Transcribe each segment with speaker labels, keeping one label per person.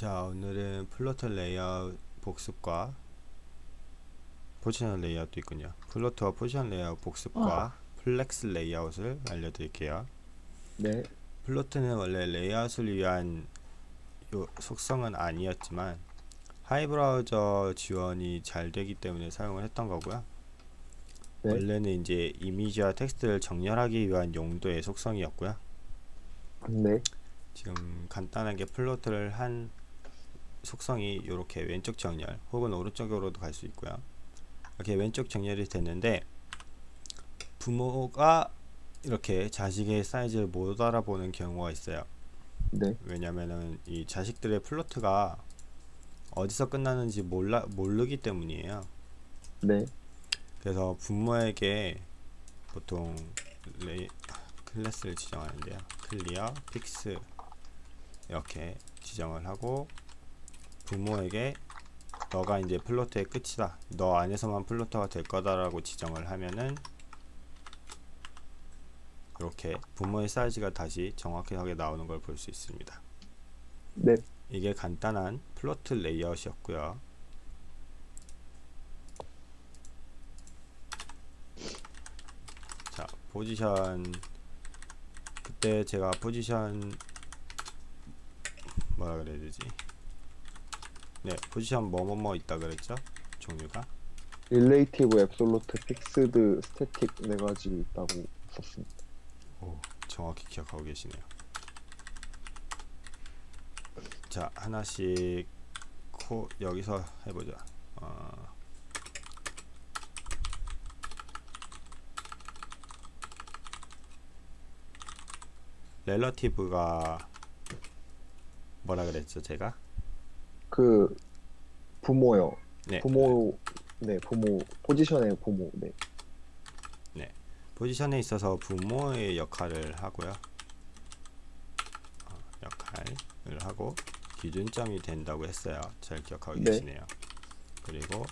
Speaker 1: 자 오늘은 float 레이아웃 복습과 포지션 레이아웃도 있군요. float와 포지션 레이아웃 복습과 flex 레이아웃을 알려드릴게요.
Speaker 2: 네,
Speaker 1: float는 원래 레이아웃을 위한 요 속성은 아니었지만 하위 브라우저 지원이 잘 되기 때문에 사용을 했던 거고요.
Speaker 2: 네.
Speaker 1: 원래는 이제 이미지와 텍스트를 정렬하기 위한 용도의 속성이었고요.
Speaker 2: 네,
Speaker 1: 지금 간단하게 플로트를 한 속성이 이렇게 왼쪽 정렬 혹은 오른쪽으로도 갈 수 있고요. 이렇게 왼쪽 정렬이 됐는데 부모가 이렇게 자식의 사이즈를 못 알아보는 경우가 있어요.
Speaker 2: 네,
Speaker 1: 왜냐면은 이 자식들의 플로트가 어디서 끝나는지 몰라 모르기 때문이에요.
Speaker 2: 네,
Speaker 1: 그래서 부모에게 보통 레이, 클래스를 지정하는데요. clear, fix 이렇게 지정을 하고 부모에게 너가 이제 float의 끝이다. 너 안에서만 float가 될 거다 라고 지정을 하면은 이렇게 부모의 사이즈가 다시 정확하게 나오는 걸 볼 수 있습니다.
Speaker 2: 네,
Speaker 1: 이게 간단한 float 레이아웃이었고요. 자, 포지션 그때 제가 포지션 뭐라 그래야 되지? 네, 포지션 뭐뭐뭐 있다 그랬죠? 종류가
Speaker 2: relative, absolute, fixed, static 네 가지 있다고 썼습니다.
Speaker 1: 오, 정확히 기억하고 계시네요. 자, 하나씩 코 여기서 해보자. 어, 렐러티브가 뭐라 그랬죠, 제가?
Speaker 2: 그 부모요.
Speaker 1: 네,
Speaker 2: 부모, 네, 부모 포지션의 부모. 네,
Speaker 1: 포지션에 있어서 부모의 역할을 하고요. 어, 역할을 하고 기준점이 된다고 했어요. 잘 기억하고
Speaker 2: 네.
Speaker 1: 계시네요. 그리고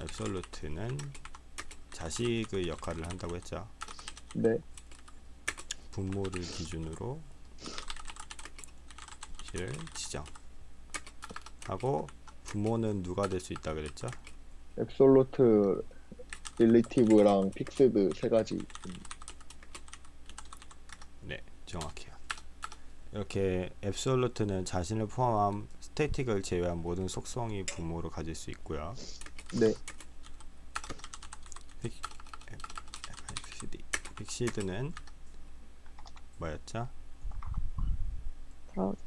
Speaker 1: absolute는 자식의 역할을 한다고 했죠.
Speaker 2: 네,
Speaker 1: 부모를 기준으로 를 지정 하고 부모는 누가 될 수 있다 그랬죠?
Speaker 2: absolute, relative랑 fixed 세 가지.
Speaker 1: 네, 정확해요. 이렇게 absolute는 자신을 포함한 static을 제외한 모든 속성이 부모로 가질 수 있고요.
Speaker 2: 네,
Speaker 1: fixed, fixed는 뭐였죠?
Speaker 3: 브라우저.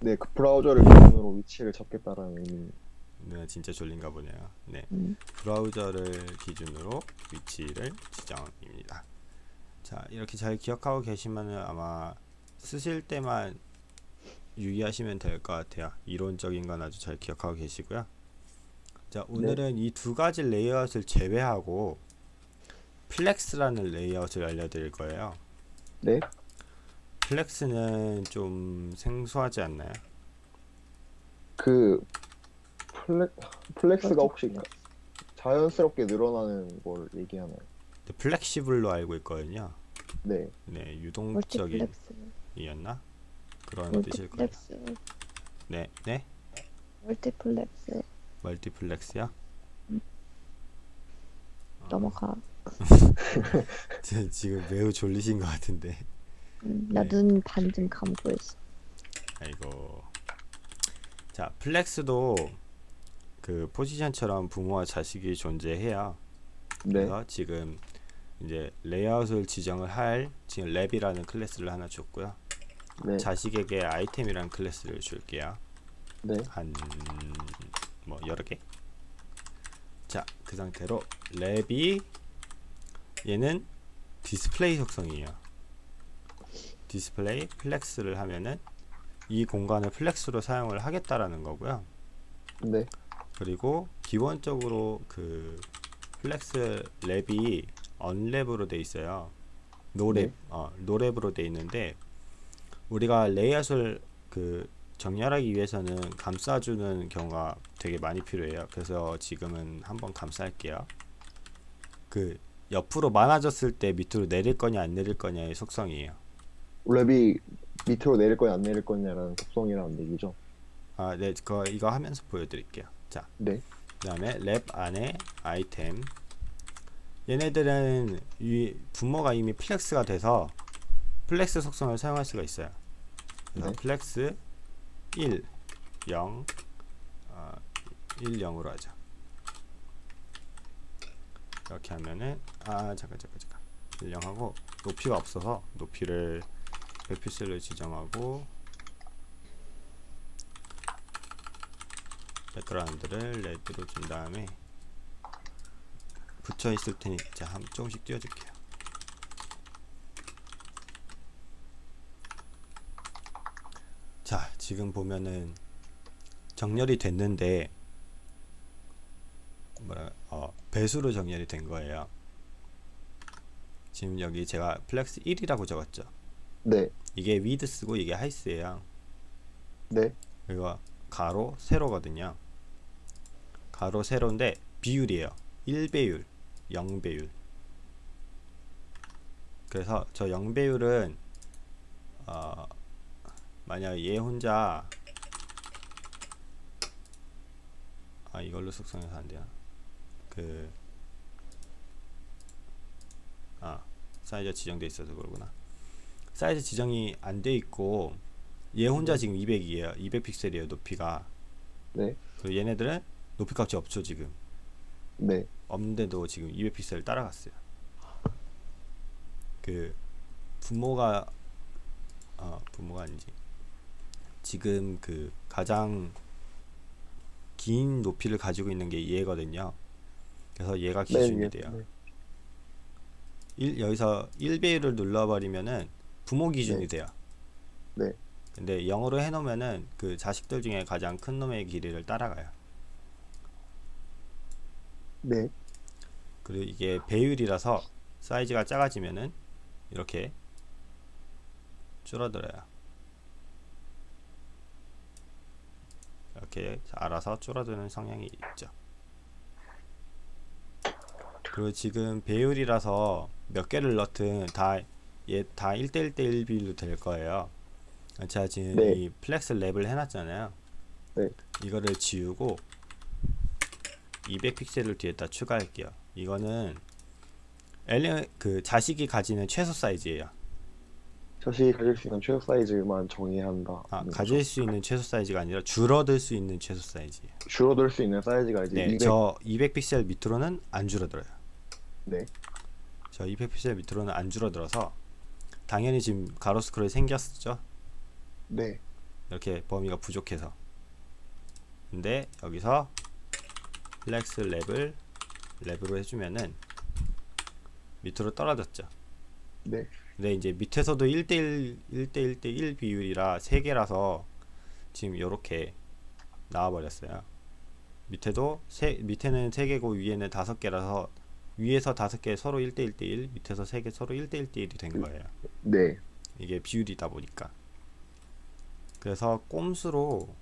Speaker 2: 네, 그 브라우저를 기준으로 위치를 잡겠다라는 의미.
Speaker 1: 네, 진짜 졸린가 보네요. 네,
Speaker 3: 음.
Speaker 1: 브라우저를 기준으로 위치를 지정입니다. 자, 이렇게 잘 기억하고 계시면은 아마 쓰실 때만 유의하시면 될 것 같아요. 이론적인 건 아주 잘 기억하고 계시고요. 자, 오늘은 이두 가지 레이아웃을 제외하고 flex라는 레이아웃을 알려드릴 거예요.
Speaker 2: 네,
Speaker 1: flex는 좀 생소하지 않나요?
Speaker 2: 그 fle- flex가. 혹시 자연스럽게 늘어나는 걸 얘기하나요?
Speaker 1: 네, flexible로 알고 있거든요.
Speaker 2: 네,
Speaker 1: 네, 유동적인
Speaker 3: 멀티플렉스.
Speaker 1: 이었나? 그런 뜻일 거예요. 네, 네,
Speaker 3: 멀티플렉스.
Speaker 1: 멀티플렉스요.
Speaker 3: 넘어가.
Speaker 1: 저 지금 매우 졸리신 것 같은데.
Speaker 3: 음,
Speaker 1: 네.
Speaker 3: 나 눈 반쯤 감고 있어.
Speaker 1: 아이고. 자, flex도 그 포지션처럼 부모와 자식이 존재해요.
Speaker 2: 네,
Speaker 1: 그래서 지금 이제 레이아웃을 지정을 할 지금 wrap이라는 클래스를 하나 줬고요.
Speaker 2: 네,
Speaker 1: 자식에게 아이템이라는 클래스를 줄게요.
Speaker 2: 네,
Speaker 1: 한뭐 여러 개. 자, 그 상태로 wrap이 얘는 디스플레이 속성이에요. display flex를 하면은 이 공간을 flex로 사용을 하겠다라는 거고요.
Speaker 2: 네,
Speaker 1: 그리고 기본적으로 그 flex wrap이 unwrap으로 돼 있어요. nowrap,
Speaker 2: 네.
Speaker 1: 어, nowrap으로 돼 있는데 우리가 레이아웃을 그 정렬하기 위해서는 감싸주는 경우가 되게 많이 필요해요. 그래서 지금은 한번 감쌀게요. 그 옆으로 많아졌을 때 밑으로 내릴 거냐 안 내릴 거냐의 속성이에요.
Speaker 2: wrap이 밑으로 내릴 거냐 안 내릴 거냐라는 속성이라는 얘기죠.
Speaker 1: 아, 네, 그거 이거 하면서 보여드릴게요. 자,
Speaker 2: 네.
Speaker 1: 그다음에 랩 안에 아이템. 얘네들은 이 부모가 이미 flex가 돼서 flex 속성을 사용할 수가 있어요. 그래서
Speaker 2: 네.
Speaker 1: flex 1, 0, 어, 1, 0으로 하자. 이렇게 하면은 아 잠깐 잠깐 잠깐 1, 0 하고 높이가 없어서 높이를 100픽셀로 지정하고 백그라운드를 레드로 준 다음에 붙여 있을 테니 자, 한 조금씩 띄워줄게요. 자, 지금 보면은 정렬이 됐는데 뭐라 어, 배수로 정렬이 된 거예요. 지금 여기 제가 flex 1이라고 적었죠.
Speaker 2: 네.
Speaker 1: 이게 width고 이게 하이스예요.
Speaker 2: 네.
Speaker 1: 이거 가로 세로거든요. 가로 세로인데 비율이에요. 1배율, 0배율. 그래서 저 0배율은 어, 만약 얘 혼자 아 이걸로 숙성해서 안 돼요. 그 아, 사이즈가 지정돼 있어서 그러구나. 사이즈 지정이 안 돼 있고 얘 혼자 지금 200이에요. 200 픽셀이에요. 높이가.
Speaker 2: 네.
Speaker 1: 그리고 얘네들은 높이 값이 없죠, 지금.
Speaker 2: 네.
Speaker 1: 없는데도 지금 200 픽셀 따라갔어요. 그 분모가 어, 분모가 아니지. 지금 그 가장 긴 높이를 가지고 있는 게 얘거든요. 그래서 얘가 기준이
Speaker 2: 맨 위에,
Speaker 1: 돼요.
Speaker 2: 네.
Speaker 1: 일, 여기서 1배율을 눌러버리면은 부모 기준이
Speaker 2: 네.
Speaker 1: 돼요.
Speaker 2: 네.
Speaker 1: 근데 0으로 해놓으면은 그 자식들 중에 가장 큰 놈의 길이를 따라가요.
Speaker 2: 네.
Speaker 1: 그리고 이게 배율이라서 사이즈가 작아지면은 이렇게 줄어들어요. 이렇게 알아서 줄어드는 성향이 있죠. 그리고 지금 배율이라서 몇 개를 넣든 다 얘 다 1대1 대1 비율로 될 거예요. 제가 지금
Speaker 2: 네.
Speaker 1: 이 flex wrap을 해놨잖아요.
Speaker 2: 네.
Speaker 1: 이거를 지우고 200 픽셀을 뒤에다 추가할게요. 이거는 엘리 그 자식이 가지는 최소 사이즈예요.
Speaker 2: 자식이 가질 수 있는 최소 사이즈만 정해야 한다.
Speaker 1: 아, 가질 수 있는 최소 사이즈가 아니라 줄어들 수 있는 최소 사이즈예요.
Speaker 2: 줄어들 수 있는 사이즈가 이제
Speaker 1: 네,
Speaker 2: 200.
Speaker 1: 저 200 픽셀 밑으로는 안 줄어들어요.
Speaker 2: 네.
Speaker 1: 저 200 픽셀 밑으로는 안 줄어들어서 당연히 지금 가로 스크롤이 생겼죠.
Speaker 2: 네.
Speaker 1: 이렇게 범위가 부족해서. 근데 여기서 flex wrap을 wrap으로 해주면은 밑으로 떨어졌죠.
Speaker 2: 네.
Speaker 1: 근데 이제 밑에서도 1대1 1대1 대1 비율이라 3개라서 지금 요렇게 나와 버렸어요. 밑에도 세, 밑에는 3개고 위에는 5개라서 위에서 5개 서로 1대 1 대 1 밑에서 3개 서로 1대 1 대 1이 된 거예요.
Speaker 2: 네.
Speaker 1: 이게 비율이다 보니까 그래서 꼼수로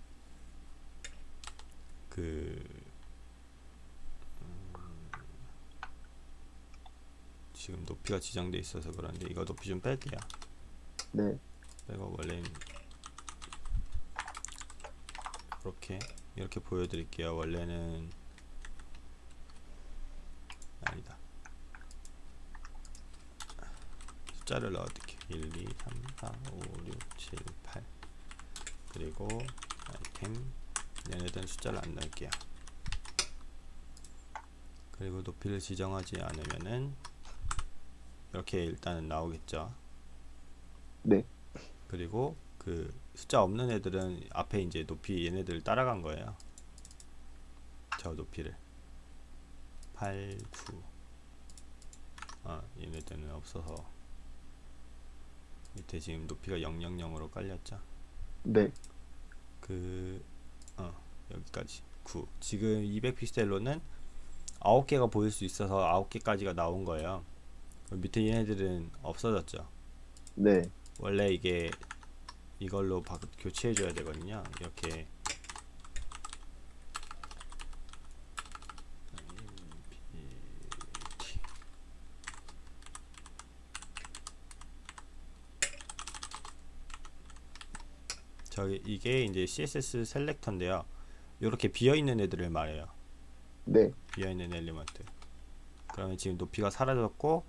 Speaker 1: 그 음, 지금 높이가 지정돼 있어서 그런데 이거 높이 좀 뺄게요.
Speaker 2: 네.
Speaker 1: 빼고 원래 이렇게 이렇게 보여드릴게요. 원래는 아니다. 숫자를 넣어드릴게요. 1, 2, 3, 4, 5, 6, 7, 8 그리고 아이템 얘네들은 숫자를 안 넣을게요. 그리고 높이를 지정하지 않으면은 이렇게 일단은 나오겠죠.
Speaker 2: 네.
Speaker 1: 그리고 그 숫자 없는 애들은 앞에 이제 높이 얘네들 따라간 거예요. 저 높이를 8, 9. 아 얘네들은 없어서 밑에 지금 높이가 000으로 깔렸죠.
Speaker 2: 네.
Speaker 1: 그 어, 여기까지 9. 지금 200 픽셀로는 9개가 보일 수 있어서 9개까지가 나온 거예요. 밑에 얘네들은 없어졌죠.
Speaker 2: 네.
Speaker 1: 원래 이게 이걸로 바, 교체해 줘야 되거든요. 이렇게 저기 이게 이제 CSS selector인데요. 이렇게 비어 있는 애들을 말해요.
Speaker 2: 네.
Speaker 1: 비어 있는 element. 그러면 지금 높이가 사라졌고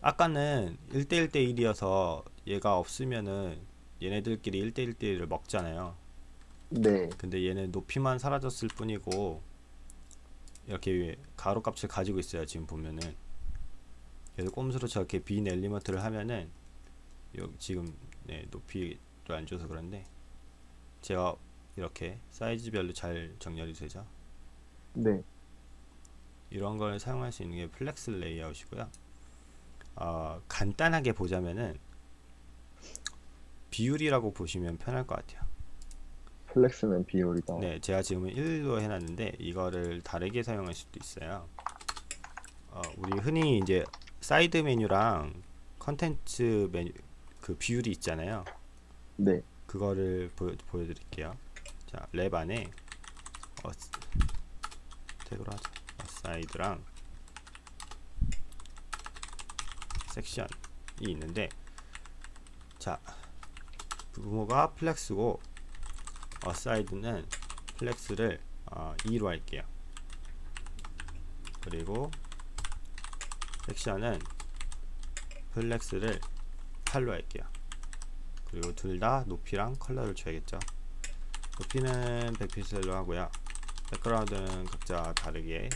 Speaker 1: 아까는 1대 1 대 1이어서 얘가 없으면은 얘네들끼리 1대 1 대 1을 먹잖아요.
Speaker 2: 네.
Speaker 1: 근데 얘는 높이만 사라졌을 뿐이고 이렇게 가로 값을 가지고 있어요. 지금 보면은 그래서 꼼수로 저렇게 빈 element를 하면은 여기 지금 네, 높이를 안 줘서 그런데 제가 이렇게 사이즈별로 잘 정렬이 되죠.
Speaker 2: 네.
Speaker 1: 이런 걸 사용할 수 있는 게 flex 레이아웃이고요. 어, 간단하게 보자면은 비율이라고 보시면 편할 것 같아요.
Speaker 2: flex는 비율이다.
Speaker 1: 네, 제가 지금은 1로 해놨는데 이거를 다르게 사용할 수도 있어요. 어, 우리 흔히 이제 사이드 메뉴랑 컨텐츠 메뉴 그 비율이 있잖아요.
Speaker 2: 네.
Speaker 1: 그거를 보, 보여드릴게요. 자, 랩 안에 어, 태그로 하자. aside랑 section이 있는데 자, 부모가 flex고 aside는 flex를 어, 2로 할게요. 그리고 section은 flex를 8로 할게요. 그리고 둘 다 높이랑 컬러를 줘야겠죠. 높이는 100픽셀로 하고요. 백그라운드는 각자 다르게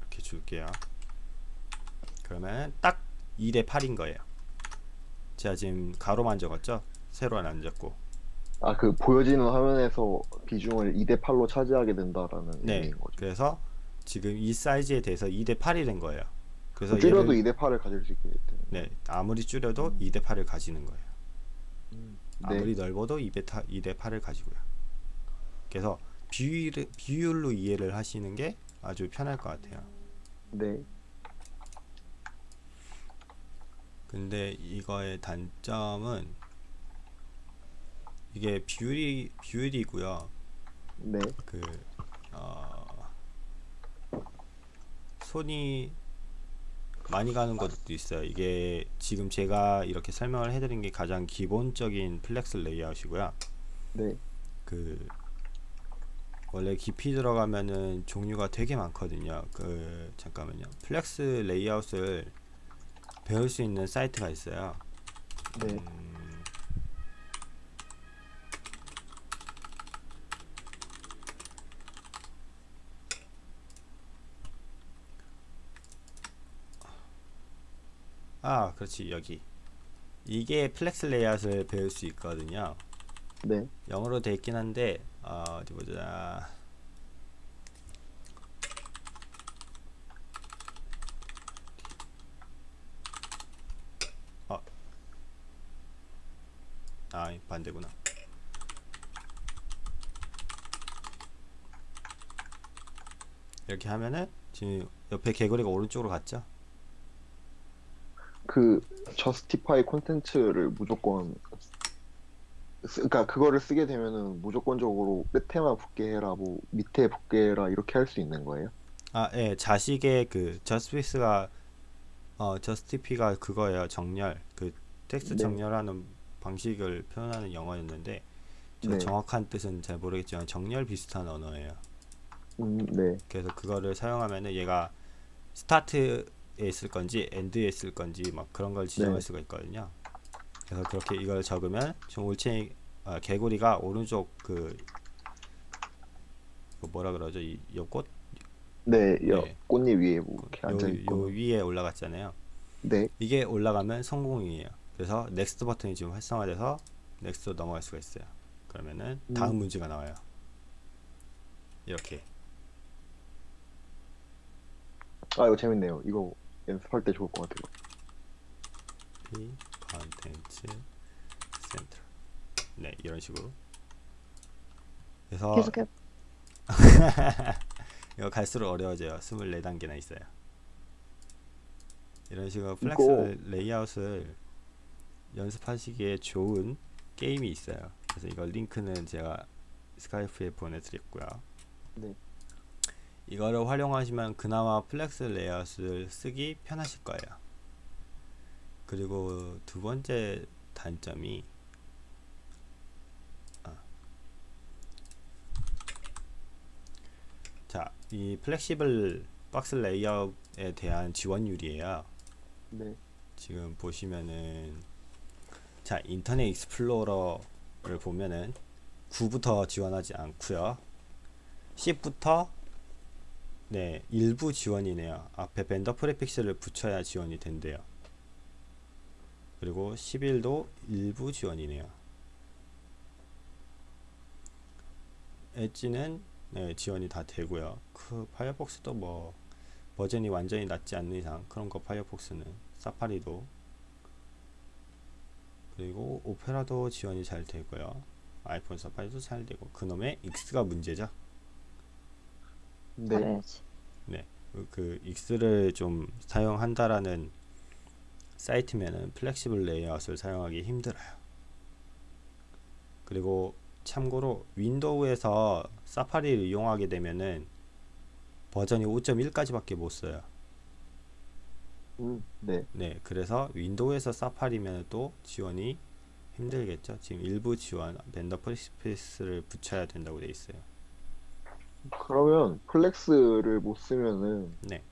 Speaker 1: 이렇게 줄게요. 그러면 딱 2대 8인 거예요. 제가 지금 가로만 적었죠? 세로는 안 적고.
Speaker 2: 아, 그 보여지는 화면에서 비중을 2대 8로 차지하게 된다라는
Speaker 1: 네.
Speaker 2: 의미인 거죠.
Speaker 1: 그래서 지금 이 사이즈에 대해서 2대 8이 된 거예요. 그래서
Speaker 2: 줄여도
Speaker 1: 얘를-
Speaker 2: 2대 8을 가질 수 있게 되는.
Speaker 1: 네, 아무리 줄여도
Speaker 2: 음.
Speaker 1: 2대 8을 가지는 거예요.
Speaker 2: 네.
Speaker 1: 아무리 넓어도 2대 2대 8을 가지고요. 그래서 비율 비율로 이해를 하시는 게 아주 편할 것 같아요.
Speaker 2: 네.
Speaker 1: 근데 이거의 단점은 이게 비율이 비율이고요.
Speaker 2: 네.
Speaker 1: 그 어, 손이 많이 가는 것도 있어요. 이게 지금 제가 이렇게 설명을 해드린 게 가장 기본적인 flex 레이아웃이고요.
Speaker 2: 네.
Speaker 1: 그 원래 깊이 들어가면은 종류가 되게 많거든요. 그 잠깐만요. flex 레이아웃을 배울 수 있는 사이트가 있어요.
Speaker 2: 네.
Speaker 1: 음, 아, 그렇지 여기 이게 flex 레이아웃을 배울 수 있거든요.
Speaker 2: 네.
Speaker 1: 영어로 돼 있긴 한데 어, 어디 보자. 어. 아, 반대구나. 이렇게 하면은 지금 옆에 개구리가 오른쪽으로 갔죠?
Speaker 2: 그 저스티파이 콘텐츠를 무조건 쓰- 그러니까 그거를 쓰게 되면은 무조건적으로 끝에만 붙게 해라 뭐 밑에 붙게 해라 이렇게 할 수 있는 거예요?
Speaker 1: 아, 예, 자식의 그 저스티스가 어, 저스티피가 그거예요. 정렬. 그 텍스트
Speaker 2: 네.
Speaker 1: 정렬하는 방식을 표현하는 영어였는데 저
Speaker 2: 네.
Speaker 1: 정확한 뜻은 잘 모르겠지만 정렬 비슷한 언어예요.
Speaker 2: 음, 네.
Speaker 1: 그래서 그거를 사용하면은 얘가 스타트에 있을 건지 end에 있을 건지 막 그런 걸 지정할
Speaker 2: 네.
Speaker 1: 수가 있거든요. 그래서 그렇게 이걸 적으면 지금 올챙이 아, 개구리가 오른쪽 그, 그 뭐라 그러죠? 이 연꽃
Speaker 2: 네, 여,
Speaker 1: 네.
Speaker 2: 꽃잎 위에 뭐 이렇게
Speaker 1: 요,
Speaker 2: 앉아
Speaker 1: 요
Speaker 2: 있고.
Speaker 1: 위에 올라갔잖아요.
Speaker 2: 네.
Speaker 1: 이게 올라가면 성공이에요. 그래서 next 버튼이 지금 활성화돼서 next로 넘어갈 수가 있어요. 그러면은 다음
Speaker 2: 음.
Speaker 1: 문제가 나와요. 이렇게
Speaker 2: 아, 이거 재밌네요. 이거 연습할 때 좋을 것 같아요.
Speaker 1: P content center 네 이런 식으로 그래서
Speaker 3: 계속해.
Speaker 1: 이거 갈수록 어려워져요 24단계나 있어요 이런 식으로 flex
Speaker 2: 이거-
Speaker 1: 레이아웃을 연습하시기에 좋은 게임이 있어요 그래서 이거 링크는 제가 스카이프에 보내드렸고요
Speaker 2: 네.
Speaker 1: 이거를 활용하시면 그나마 flex 레이아웃을 쓰기 편하실 거예요 그리고 두 번째 단점이 아. 자, 이 flexible box 레이아웃에 대한 지원율이에요.
Speaker 2: 네.
Speaker 1: 지금 보시면은 자 인터넷 익스플로러를 보면은 9부터 지원하지 않고요 10부터 네 일부 지원이네요. 앞에 vendor prefix를 붙여야 지원이 된대요. 그리고 11도 일부 지원이네요. 엣지는 네, 지원이 다 되고요. 그 파이어폭스도 뭐 버전이 완전히 낮지 않는 이상 그런 거 파이어폭스는 사파리도. 그리고 오페라도 지원이 잘 되고요. 아이폰 사파리도 잘 되고. 그놈의 익스가 문제죠
Speaker 2: 네.
Speaker 3: 잘해야지.
Speaker 1: 그- 그 익스를 좀 사용한다라는 사이트면은 flexible 레이아웃을 사용하기 힘들어요 그리고 참고로 윈도우에서 사파리를 이용하게 되면은 버전이 5.1까지밖에 못 써요
Speaker 2: 음, 네.
Speaker 1: 네, 그래서 윈도우에서 사파리면 또 지원이 힘들겠죠. 지금 일부 지원 vendor prefix를 붙여야 된다고 돼 있어요.
Speaker 2: 그러면 flex를 못 쓰면은
Speaker 1: 네,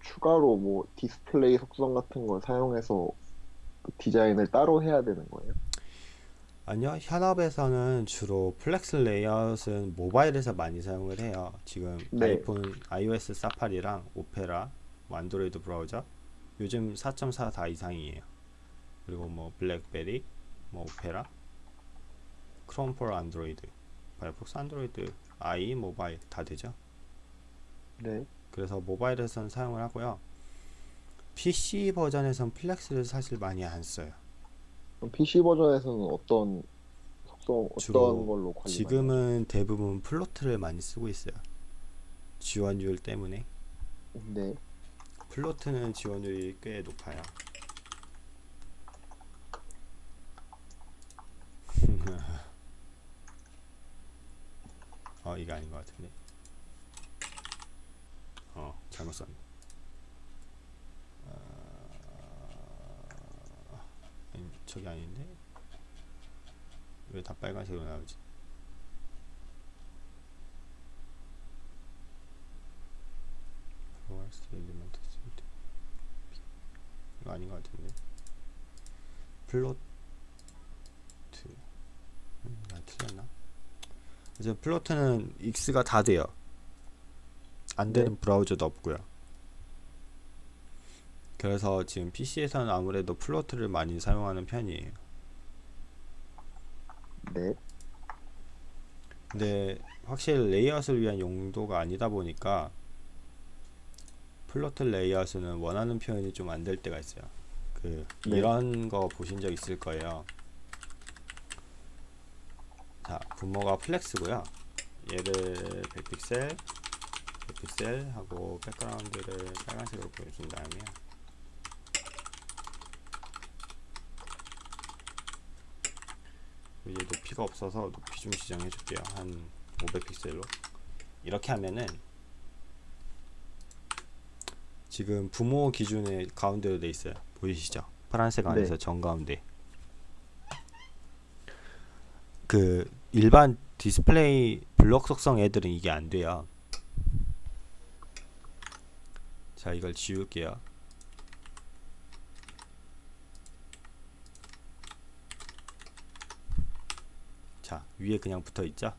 Speaker 2: 추가로 뭐 디스플레이 속성 같은 걸 사용해서 디자인을 따로 해야 되는 거예요?
Speaker 1: 아니요. 현업에서는 주로 flex 레이아웃은 모바일에서 많이 사용을 해요. 지금
Speaker 2: 네.
Speaker 1: 아이폰, iOS 사파리랑 오페라, 뭐 안드로이드 브라우저 요즘 4.4 다 이상이에요. 그리고 뭐 블랙베리, 뭐 오페라, 크롬 for 안드로이드, 파이어폭스 안드로이드, IE 모바일 다 되죠.
Speaker 2: 네.
Speaker 1: 그래서 모바일에서는 사용을 하고요. PC 버전에선 flex를 사실 많이 안 써요.
Speaker 2: PC 버전에서는 어떤
Speaker 1: 주로
Speaker 2: 어떤 걸로 관리하나요?
Speaker 1: 지금은 대부분 float를 많이 쓰고 있어요. 지원율 때문에
Speaker 2: 네.
Speaker 1: 플로트는 지원율이 꽤 높아요. 어 이게 아닌 것 같은데. 어 잘못 썼네. 아, 아니, 저기 아닌데 왜 다 빨간색으로 나오지? 이거 아닌 것 같은데. float. 음, 나 틀렸나? 이제 float는 익스가 다 돼요. 안 되는 브라우저도 없고요. 그래서 지금 PC에서는 아무래도 float를 많이 사용하는 편이에요.
Speaker 2: 네.
Speaker 1: 근데 확실히 레이아웃을 위한 용도가 아니다 보니까 float 레이아웃은 원하는 표현이 좀 안 될 때가 있어요. 그
Speaker 2: 네.
Speaker 1: 이런 거 보신 적 있을 거예요. 자, 부모가 flex고요. 얘를 100픽셀, 100픽셀 하고 백그라운드를 빨간색으로 보여준 다음에 이제 높이가 없어서 높이 좀 지정해 줄게요. 한 500픽셀로. 이렇게 하면은 지금 부모 기준에 가운데로 돼 있어요. 보이시죠? 파란색 안에서
Speaker 2: 네.
Speaker 1: 정가운데. 그 일반 디스플레이 블록 속성 애들은 이게 안 돼요. 자, 이걸 지울게요. 자, 위에 그냥 붙어 있죠?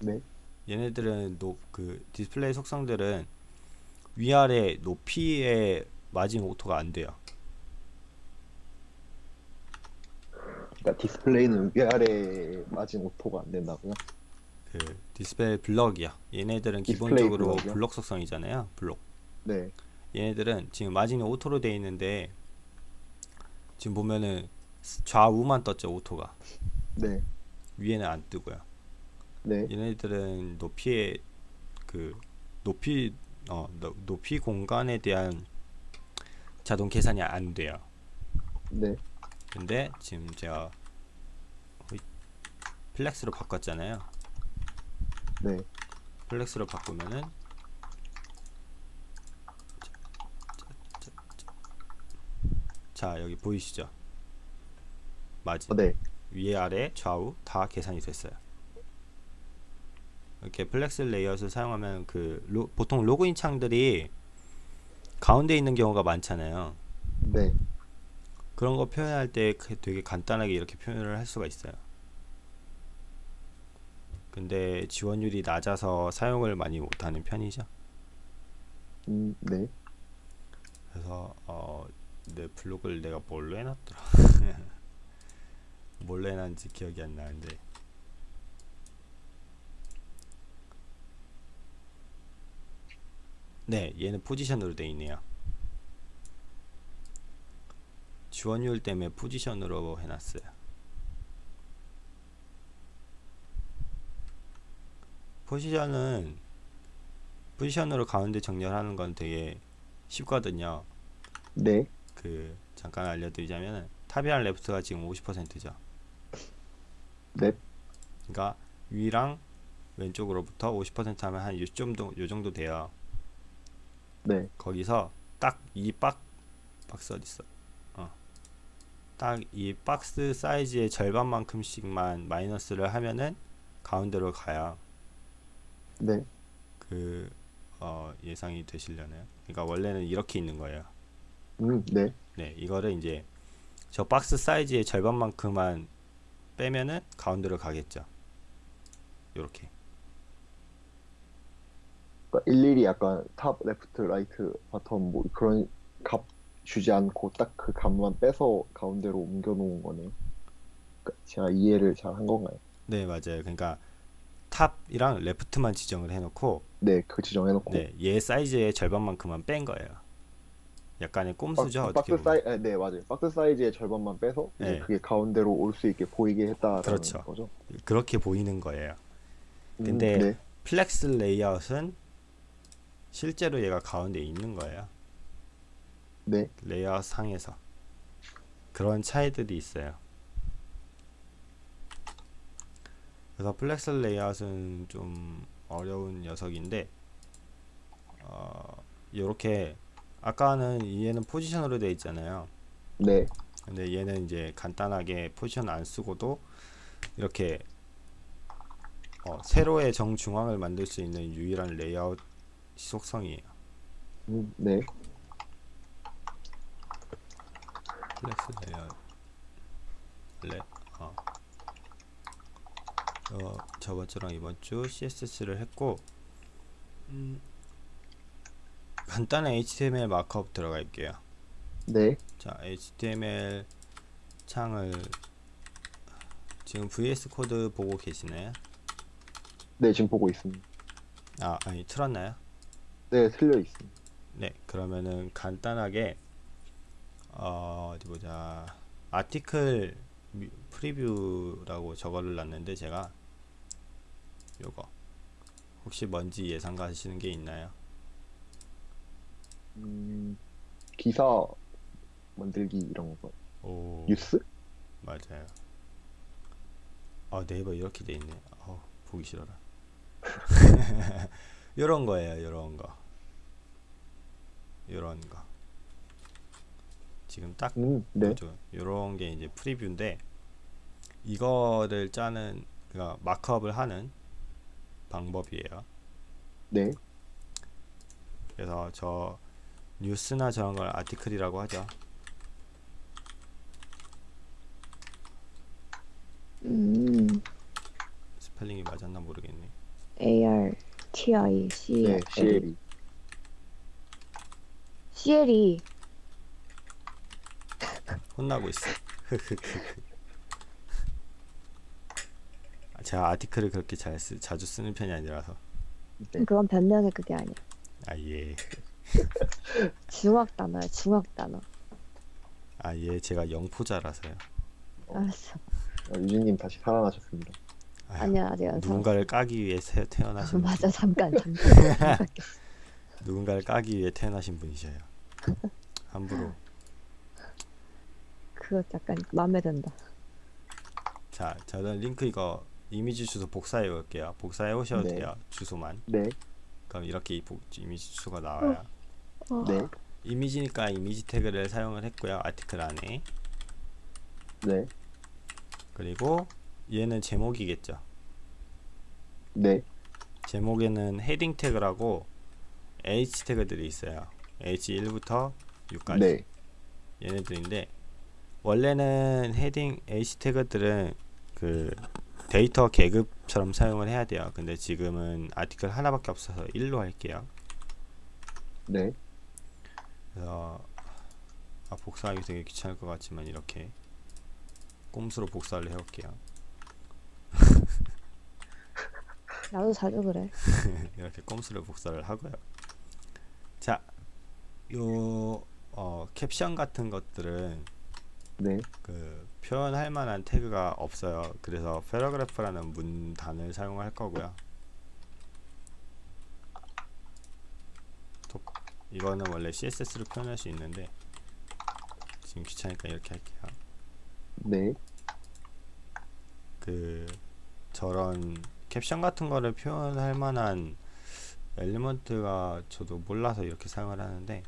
Speaker 2: 네.
Speaker 1: 얘네들은 노, 그 디스플레이 속성들은 위아래 높이에 마진 auto가 안 돼요.
Speaker 2: 그러니까 디스플레이는 위아래 마진 auto가 안 된다고요?
Speaker 1: 그 디스플레이 블럭이야. 얘네들은 기본적으로
Speaker 2: 블럭이요?
Speaker 1: 블록 속성이잖아요. 블록.
Speaker 2: 네.
Speaker 1: 얘네들은 지금 마진이 auto로 돼 있는데 지금 보면은 좌우만 떴죠 auto가
Speaker 2: 네.
Speaker 1: 위에는 안 뜨고요.
Speaker 2: 네.
Speaker 1: 얘네들은 높이의 그 높이 어 노- 높이 공간에 대한 자동 계산이 안 돼요.
Speaker 2: 네.
Speaker 1: 근데 지금 제가 flex로 바꿨잖아요.
Speaker 2: 네.
Speaker 1: flex로 바꾸면은 자, 자 여기 보이시죠? 마진
Speaker 2: 어, 네.
Speaker 1: 위에 아래 좌우 다 계산이 됐어요. 이렇게 flex 레이아웃을 사용하면 그 로- 보통 로그인 창들이 가운데 있는 경우가 많잖아요.
Speaker 2: 네.
Speaker 1: 그런 거 표현할 때 그- 되게 간단하게 이렇게 표현을 할 수가 있어요. 근데 지원율이 낮아서 사용을 많이 못하는 편이죠.
Speaker 2: 음, 네.
Speaker 1: 그래서 어, 내 블로그를 내가 뭘로 해놨더라. 뭘로 해놨는지 기억이 안 나는데. 네, 얘는 포지션으로 돼 있네요. 지원율 때문에 포지션으로 해놨어요. 포지션은 포지션으로 가운데 정렬하는 건 되게 쉽거든요.
Speaker 2: 네.
Speaker 1: 그 잠깐 알려드리자면 top이랑 left가 지금 50%죠.
Speaker 2: 네.
Speaker 1: 그러니까 위랑 왼쪽으로부터 50% 하면 한 요 정도 요 정도 돼요.
Speaker 2: 네.
Speaker 1: 거기서 딱 이 박 박스 어디 있어? 어. 딱 이 박스 사이즈의 절반만큼씩만 마이너스를 하면은 가운데로 가야
Speaker 2: 네.
Speaker 1: 그 어, 예상이 되시려나요? 그러니까 원래는 이렇게 있는 거예요.
Speaker 2: 음, 네.
Speaker 1: 네, 이거를 이제 저 박스 사이즈의 절반만큼만 빼면은 가운데로 가겠죠. 요렇게.
Speaker 2: 그러니까 일일이 약간 top, left, right, bottom 뭐 그런 값 주지 않고 딱 그 값만 빼서 가운데로 옮겨 놓은 거네요. 그러니까 제가 이해를 잘 한 건가요?
Speaker 1: 네, 맞아요. 그러니까 top이랑 left만 지정을 해놓고
Speaker 2: 네, 그 지정해놓고
Speaker 1: 네, 얘 사이즈의 절반만큼만 뺀 거예요. 약간의 꼼수죠,
Speaker 2: 박- 박스. 사이, 아, 네 맞아요. 박스 사이즈의 절반만 빼서 이제
Speaker 1: 네.
Speaker 2: 그게 가운데로 올 수 있게 보이게 했다라는
Speaker 1: 그렇죠.
Speaker 2: 거죠.
Speaker 1: 그렇게 보이는 거예요.
Speaker 2: 음,
Speaker 1: 근데
Speaker 2: 네,
Speaker 1: flex 레이아웃은 실제로 얘가 가운데 있는 거예요.
Speaker 2: 네,
Speaker 1: 레이아웃 상에서 그런 차이들이 있어요. 그래서 flex 레이아웃은 좀 어려운 녀석인데 어, 이렇게 아까는 얘는 포지션으로 되어 있잖아요.
Speaker 2: 네,
Speaker 1: 근데 얘는 이제 간단하게 포지션 안 쓰고도 이렇게 어, 세로의 정중앙을 만들 수 있는 유일한 레이아웃 속성이에요.
Speaker 2: 음, 네,
Speaker 1: flex 레이아웃 레 어. 어 저번 주랑 이번 주 CSS를 했고 음, 간단한 HTML markup 들어갈게요.
Speaker 2: 네,
Speaker 1: 자 HTML 창을 지금 VS Code 보고 계시나요?
Speaker 2: 네 지금 보고 있습니다.
Speaker 1: 아 아니 틀었나요?
Speaker 2: 네, 틀려 있습니다.
Speaker 1: 네 그러면은 간단하게 어, 어디 보자 아티클 미- 프리뷰라고 저거를 놨는데 제가 요거 혹시 뭔지 예상 가시는 게 있나요?
Speaker 2: 음, 기사 만들기 이런 거,
Speaker 1: 오
Speaker 2: 뉴스?
Speaker 1: 맞아요. 아 네이버 이렇게 돼 있네. 어 보기 싫어라. 요런 거예요, 요런 거. 요런 거. 지금 딱
Speaker 2: 음, 네.
Speaker 1: 요런 게 이제 프리뷰인데 이거를 짜는 그러니까 마크업을 하는 방법이에요.
Speaker 2: 네,
Speaker 1: 그래서 저 뉴스나 저런 걸 아티클이라고 하죠.
Speaker 3: 음,
Speaker 1: 스펠링이 맞았나 모르겠네.
Speaker 3: A R T I C
Speaker 2: 네,
Speaker 3: L
Speaker 2: CL이.
Speaker 3: C L E
Speaker 1: 혼나고 있어. 아, 제가 article을 그렇게 잘 쓰, 자주 쓰는 편이 아니라서.
Speaker 2: 네.
Speaker 3: 그건 변명의 그게 아니야.
Speaker 1: 아 예.
Speaker 3: 중학 단어야, 중학 단어.
Speaker 1: 아 예. 제가 영포자라서요.
Speaker 3: 알았어.
Speaker 2: 어, 유진님 다시 살아나셨습니다.
Speaker 3: 아니야, 아직 안
Speaker 1: 누군가를 까기 위해 태, 태어나신 분,
Speaker 3: 맞아, 잠깐. 잠깐.
Speaker 1: 누군가를 까기 위해 태어나신 분이셔요. 함부로.
Speaker 3: 그거 약간 마음에 든다.
Speaker 1: 자, 저는 링크 이거 이미지 주소 복사해 올게요. 복사해 오셔도
Speaker 2: 네.
Speaker 1: 돼요. 주소만.
Speaker 2: 네,
Speaker 1: 그럼 이렇게 이 이미지 주소가 나와요.
Speaker 3: 어,
Speaker 2: 네,
Speaker 1: 이미지니까 이미지 태그를 사용을 했고요. article 안에.
Speaker 2: 네.
Speaker 1: 그리고 얘는 제목이겠죠.
Speaker 2: 네.
Speaker 1: 제목에는 heading 태그라고 H 태그들이 있어요. H1부터 6까지.
Speaker 2: 네.
Speaker 1: 얘네들인데 원래는 heading H 태그들은 그 데이터 계급처럼 사용을 해야 돼요. 근데 지금은 article 하나밖에 없어서 1로 할게요.
Speaker 2: 네.
Speaker 1: 그래서 아, 복사하기 되게 귀찮을 것 같지만 이렇게 꼼수로 복사를 해볼게요.
Speaker 3: 나도 자주 그래.
Speaker 1: 이렇게 꼼수로 복사를 하고요. 자, 요 어, 캡션 같은 것들은
Speaker 2: 네.
Speaker 1: 그 표현할 만한 태그가 없어요. 그래서 paragraph라는 문단을 사용할 거고요. 톡. 이거는 원래 CSS로 표현할 수 있는데 지금 귀찮으니까 이렇게 할게요.
Speaker 2: 네.
Speaker 1: 그 저런 캡션 같은 거를 표현할 만한 엘리먼트가 저도 몰라서 이렇게 사용을 하는데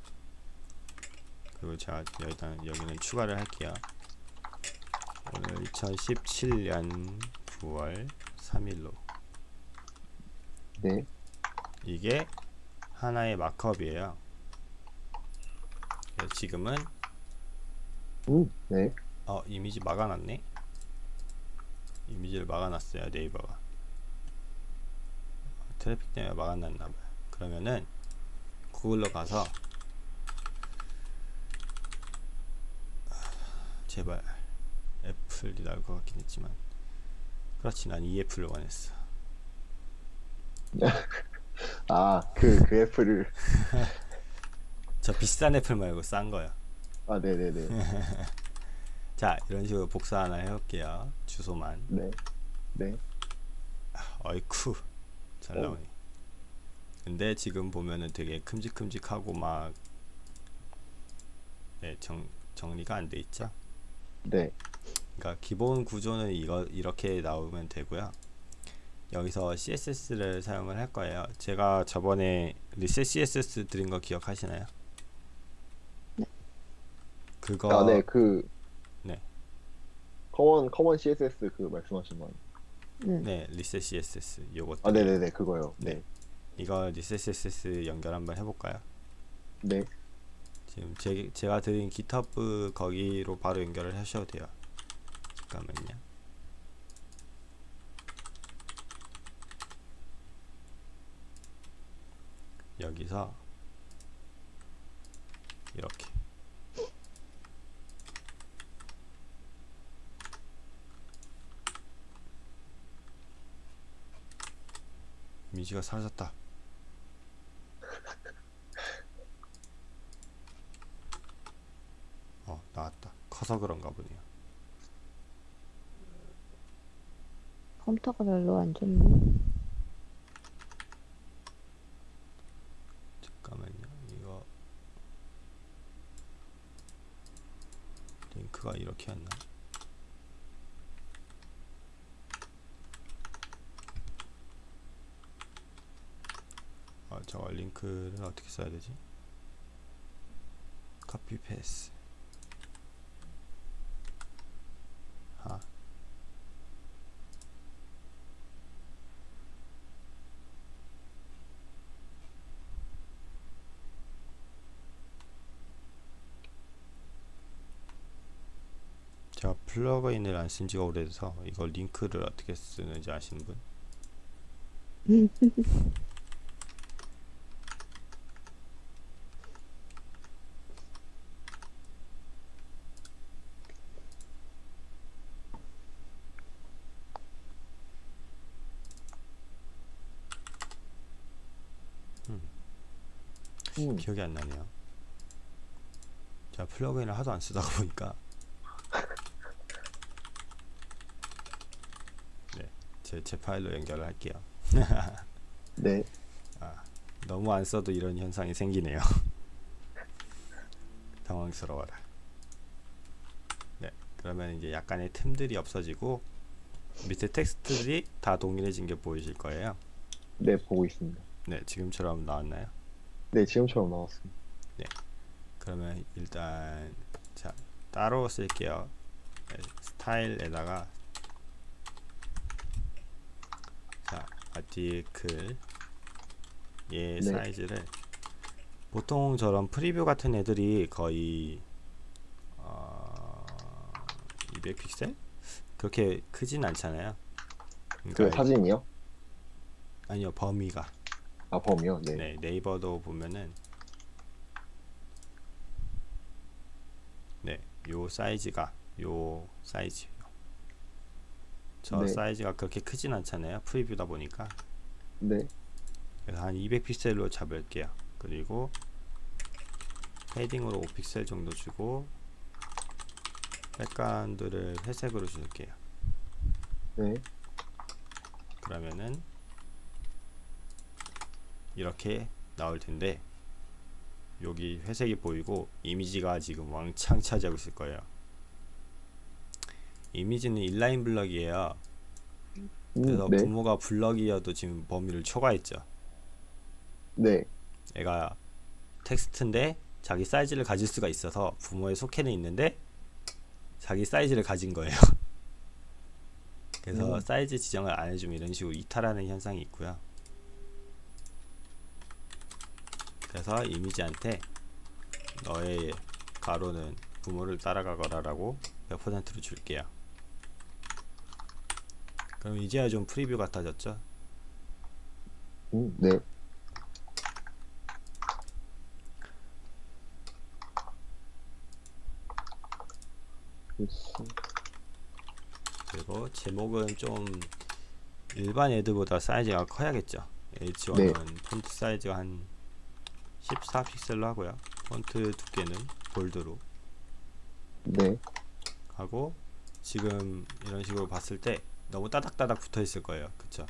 Speaker 1: 그리고 제가 일단 여기는 추가를 할게요 오늘 2017년 9월 3일로
Speaker 2: 네.
Speaker 1: 이게 하나의 마크업이에요 그래서 지금은
Speaker 2: 음. 네.
Speaker 1: 어 이미지 막아놨네 이미지를 막아놨어요 네이버가 트래픽 때문에 막아놨나봐요 그러면은 구글로 가서 제발 애플이 나올 것 같긴 했지만 그렇지 난 이 애플을 원했어
Speaker 2: 아, 그, 그 애플을.
Speaker 1: 저 비싼 애플 말고 싼 거요
Speaker 2: 아, 네네네.
Speaker 1: 자 이런 식으로 복사 하나 해볼게요 주소만
Speaker 2: 네. 네.
Speaker 1: 어이쿠 잘
Speaker 2: 어.
Speaker 1: 나오네 근데 지금 보면은 되게 큼직큼직하고 막 네, 정, 정리가 안 돼 있죠
Speaker 2: 네.
Speaker 1: 그러니까 기본 구조는 이거 이렇게 나오면 되고요 여기서 CSS를 사용을 할 거예요 제가 저번에 reset CSS 드린 거 기억하시나요?
Speaker 3: 네.
Speaker 1: 그거
Speaker 2: 아, 네. 그.
Speaker 1: 네.
Speaker 2: common, common CSS 그 말씀하신 거.
Speaker 3: 응.
Speaker 1: 네 reset CSS 요것
Speaker 2: 아, 네 네 네. 그거요. 네.
Speaker 1: 이거 reset CSS 연결 한번 해 볼까요?
Speaker 2: 네.
Speaker 1: 지금 제, 제가 드린 GitHub 거기로 바로 연결을 하셔도 돼요. 잠깐만요. 여기서 이렇게 이미지가 사라졌다. 어 나왔다 커서 그런가 보네요.
Speaker 3: 컴퓨터가 별로 안 좋네.
Speaker 1: 잠깐만요. 이거 링크가 이렇게 왔나. 아 저거 링크를 어떻게 써야 되지? 커피 패스 플러그인을 안 쓴 지가 오래돼서 이거 링크를 어떻게 쓰는지 아시는 분?
Speaker 2: 음.
Speaker 1: 기억이 안 나네요. 제가 플러그인을 하도 안 쓰다가 보니까 네, 제, 제 파일로 연결을 할게요.
Speaker 2: 네.
Speaker 1: 너무 안 써도 이런 현상이 생기네요. 당황스러워라. 네, 그러면 이제 약간의 틈들이 없어지고 밑에 텍스트들이 다 동일해진 게 보이실 거예요.
Speaker 2: 네, 보고 있습니다.
Speaker 1: 네, 지금처럼 나왔나요?
Speaker 2: 네, 지금처럼 나왔습니다.
Speaker 1: 그러면 일단 자 따로 쓸게요. 네, 스타일에다가 자 아티클 얘
Speaker 2: 네.
Speaker 1: 사이즈를 보통 저런 프리뷰 같은 애들이 거의 어, 200픽셀 그렇게 크진 않잖아요.
Speaker 2: 그
Speaker 1: 그러니까
Speaker 2: 사진이요?
Speaker 1: 아니요 범위가
Speaker 2: 아 범이요? 네.
Speaker 1: 네, 네이버도 보면은 네, 요 사이즈가 요 사이즈요. 저
Speaker 2: 네.
Speaker 1: 사이즈가 그렇게 크진 않잖아요. 프리뷰다 보니까.
Speaker 2: 네.
Speaker 1: 그래서 한 200픽셀로 잡을게요. 그리고 패딩으로 5픽셀 정도 주고 백그라운드를 회색으로 줄게요.
Speaker 2: 네.
Speaker 1: 그러면은 이렇게 나올 텐데 여기 회색이 보이고 이미지가 지금 왕창 차지하고 있을 거예요. 이미지는 인라인 블럭이에요.
Speaker 2: 음,
Speaker 1: 그래서
Speaker 2: 네.
Speaker 1: 부모가 블럭이어도 지금 범위를 초과했죠.
Speaker 2: 네.
Speaker 1: 애가 텍스트인데 자기 사이즈를 가질 수가 있어서 부모에 속해는 있는데 자기 사이즈를 가진 거예요. 그래서
Speaker 2: 음.
Speaker 1: 사이즈 지정을 안 해주면 이런 식으로 이탈하는 현상이 있고요. 그래서 이미지한테 너의 가로는 부모를 따라가거라 라고 100%로 줄게요. 그럼 이제야 좀 preview 같아졌죠?
Speaker 2: 음, 네.
Speaker 1: 그리고 제목은 좀 일반 애들보다 사이즈가 커야겠죠. H1은
Speaker 2: 네.
Speaker 1: 폰트 사이즈가 한 14픽셀로 하고요. 폰트 두께는 볼드로
Speaker 2: 네.
Speaker 1: 하고 지금 이런 식으로 봤을 때 너무 따닥따닥 붙어 있을 거예요. 그쵸?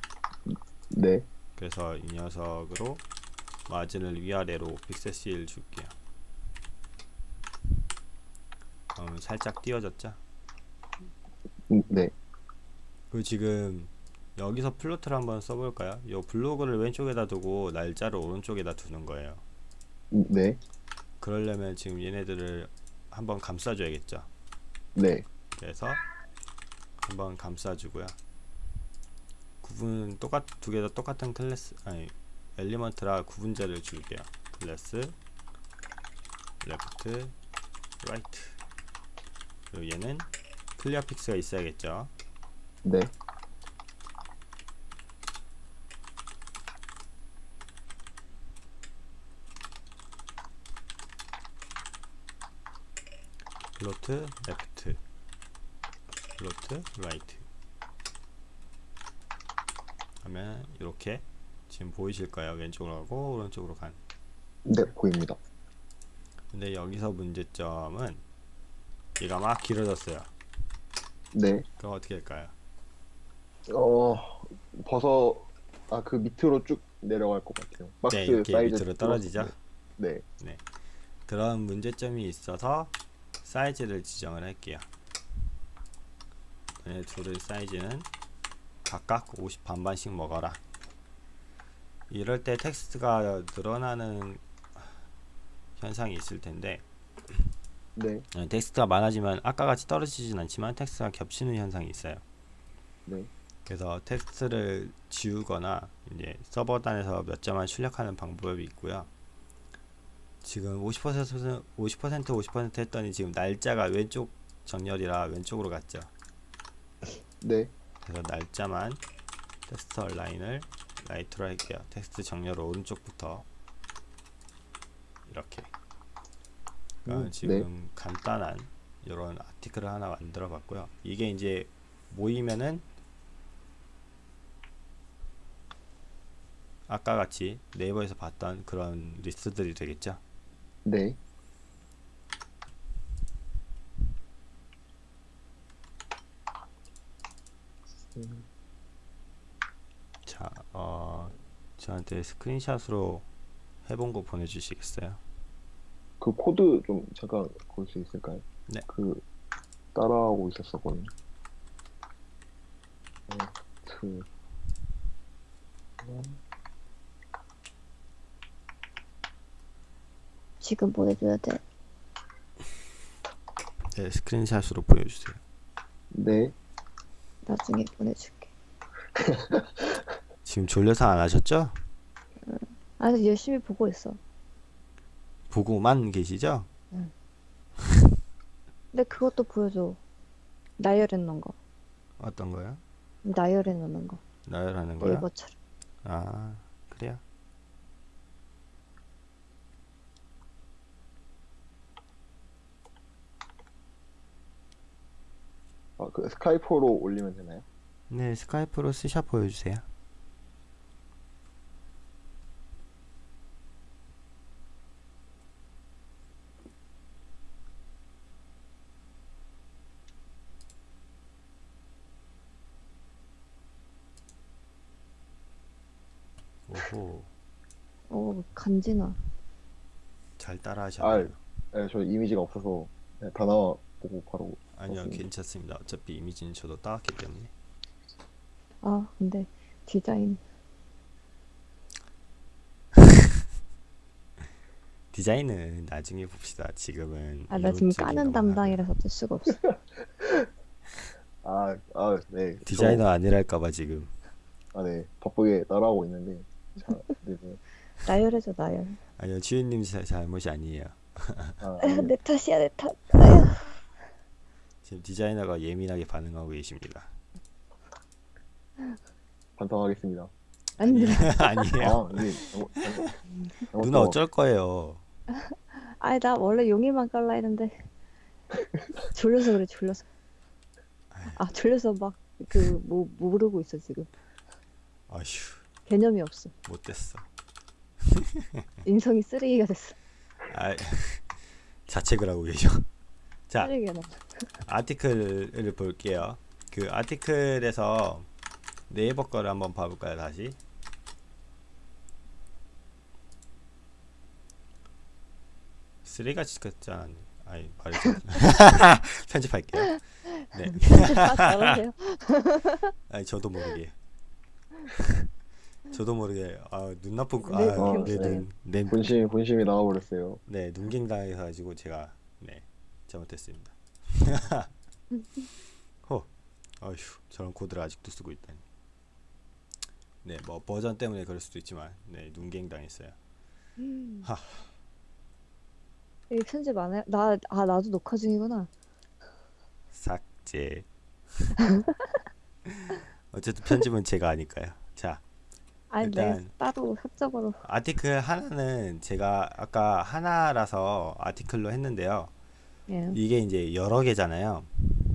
Speaker 2: 네.
Speaker 1: 그래서 이 녀석으로 마진을 위아래로 픽셀씩 줄게요. 그럼 살짝 띄워졌죠?
Speaker 2: 음, 네.
Speaker 1: 그리고 지금 여기서 플로트를 한번 써볼까요? 요 블로그를 왼쪽에다 두고 날짜를 오른쪽에다 두는 거예요.
Speaker 2: 음, 네.
Speaker 1: 그러려면 지금 얘네들을 한번 감싸줘야겠죠.
Speaker 2: 네.
Speaker 1: 그래서 한번 감싸주고요. 구분 똑같 두 개 다 똑같은 클래스 아니 element라 구분자를 줄게요. 클래스 left right 그리고 얘는 clearfix가 있어야겠죠.
Speaker 2: 네.
Speaker 1: float left float right 하면 이렇게 지금 보이실 거예요 왼쪽으로 가고 오른쪽으로 간
Speaker 2: 네, 보입니다.
Speaker 1: 근데 여기서 문제점은 얘가 막 길어졌어요
Speaker 2: 네.
Speaker 1: 그럼 어떻게 할까요
Speaker 2: 어, 벗어, 아, 그 밑으로 쭉 내려갈 것 같아요. 박스
Speaker 1: 네 이렇게
Speaker 2: 사이즈.
Speaker 1: 밑으로 떨어지죠
Speaker 2: 네.
Speaker 1: 그런 문제점이 있어서 사이즈를 지정을 할게요 얘 네 둘의 사이즈는 각각 50 반반씩 먹어라 이럴 때 텍스트가 늘어나는 현상이 있을 텐데
Speaker 2: 네.
Speaker 1: 어, 텍스트가 많아지면 아까 같이 떨어지진 않지만 텍스트가 겹치는 현상이 있어요
Speaker 2: 네.
Speaker 1: 그래서 텍스트를 지우거나 이제 서버단에서 몇 점만 출력하는 방법이 있고요. 지금 50% 50% 50% 했더니 지금 날짜가 왼쪽 정렬이라 왼쪽으로 갔죠.
Speaker 2: 네.
Speaker 1: 그래서 날짜만 text align을 right로 할게요. 텍스트 정렬 오른쪽부터 이렇게. 그러니까
Speaker 2: 음,
Speaker 1: 지금 간단한 이런 article을 하나 만들어 봤고요. 이게 이제 모이면은 아까 같이 네이버에서 봤던 그런 리스트들이 되겠죠.
Speaker 2: 네. 음,
Speaker 1: 자, 어, 저한테 스크린샷으로 해본 거 보내주시겠어요?
Speaker 2: 그 코드 좀 잠깐 볼 수 있을까요?
Speaker 1: 네.
Speaker 2: 그 따라하고 있었었거든요. 어, 그
Speaker 3: 지금 보내줘야 돼.
Speaker 1: 네, 스크린샷으로 보여주세요.
Speaker 2: 네.
Speaker 3: 나중에 보내줄게.
Speaker 1: 지금 졸려서 안 하셨죠?
Speaker 3: 아, 열심히 보고 있어.
Speaker 1: 보고만 계시죠?
Speaker 3: 근데 그것도 보여줘. 나열해 놓은 거.
Speaker 1: 어떤 거요?
Speaker 3: 나열해 놓는 거.
Speaker 1: 나열하는 거요?
Speaker 3: 네이버처럼.
Speaker 1: 아 그래요?
Speaker 2: 아, 그 스카이프로 올리면 되나요?
Speaker 1: 네 스카이프로 스샷 보여주세요. 오호
Speaker 3: 오, 간지나.
Speaker 1: 잘 따라하셨네요.
Speaker 2: 네, 저 이미지가 없어서 네, 다 나와 보고 바로
Speaker 1: 아니요. 괜찮습니다. 어차피 이미지는 저도 따왔기 때문에.
Speaker 3: 아, 근데 디자인.
Speaker 1: 디자인은 나중에 봅시다. 지금은
Speaker 3: 아, 나 지금 까는 담당이라서 어쩔 수가 없어.
Speaker 2: 아, 아, 네.
Speaker 1: 디자이너 아니랄까봐 지금.
Speaker 2: 저, 아, 네. 바쁘게 따라하고 있는데 자, 네, 네.
Speaker 3: 나열해줘, 나열.
Speaker 1: 아니요 주인님 자- 잘못이 아니에요.
Speaker 2: 아, 네.
Speaker 3: 내 탓이야, 내 탓.
Speaker 1: 지금 디자이너가 예민하게 반응하고 계십니다.
Speaker 2: 반성하겠습니다.
Speaker 3: 안 돼.
Speaker 1: 아니에요.
Speaker 2: 아, 네. 잘못- 잘못- 잘못
Speaker 1: 누나
Speaker 2: 또-
Speaker 1: 어쩔 거예요.
Speaker 3: 아니, 나 원래 용이만 깔라 했는데. 졸려서 그래, 졸려서. 아, 졸려서 막, 그, 뭐, 모르고 있어, 지금.
Speaker 1: 아휴
Speaker 3: 개념이 없어.
Speaker 1: 못됐어.
Speaker 3: 인성이 쓰레기가 됐어.
Speaker 1: 아 자책을 하고 계셔. 자. 아티클을 볼게요. 그 아티클에서 네이버 거를 한번 봐볼까요 다시? 쓰레기같이 같지 않았네. 아니 말이 좀 편집할게요. 네.
Speaker 3: 아.
Speaker 1: 아니 저도 모르게. 저도 모르게 아 눈 나쁜 거.
Speaker 3: 네,
Speaker 1: 아,
Speaker 2: 네,
Speaker 1: 네, 눈, 네,
Speaker 2: 본심 본심이 나와버렸어요.
Speaker 1: 네 눈갱 당해가지고 제가 네 잘못했습니다. 호, 어휴 저런 코드를 아직도 쓰고 있다니. 네 뭐 버전 때문에 그럴 수도 있지만 네 눈갱 당했어요. 하.
Speaker 3: 이 편집 안 해? 나, 아, 나도 녹화 중이구나.
Speaker 1: 삭제. 어쨌든 편집은 제가 하니까요. 자
Speaker 3: 아니, 내
Speaker 1: 일단-
Speaker 3: 따로 사적으로.
Speaker 1: article 하나는 제가 아까 하나라서 article로 했는데요.
Speaker 3: 예.
Speaker 1: 이게 이제 여러 개잖아요.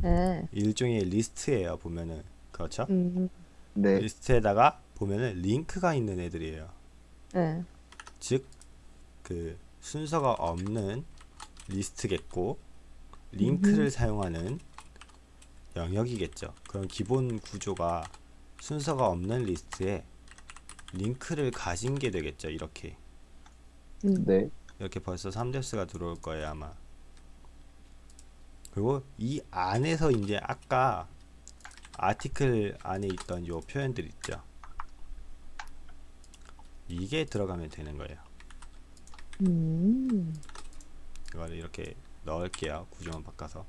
Speaker 3: 예.
Speaker 1: 일종의 리스트예요. 보면은 그렇죠?
Speaker 3: 음,
Speaker 2: 네.
Speaker 1: 리스트에다가 보면은 링크가 있는 애들이에요.
Speaker 3: 예.
Speaker 1: 즉그 순서가 없는 리스트겠고 링크를 사용하는 영역이겠죠. 그런 기본 구조가 순서가 없는 리스트에 링크를 가진 게 되겠죠. 이렇게
Speaker 3: 음.
Speaker 2: 네.
Speaker 1: 이렇게 벌써 3 depth가 들어올 거예요 아마 그리고 이 안에서 이제 아까 article 안에 있던 요 표현들 있죠 이게 들어가면 되는 거예요
Speaker 3: 음.
Speaker 1: 이거를 이렇게 넣을게요 구조만 바꿔서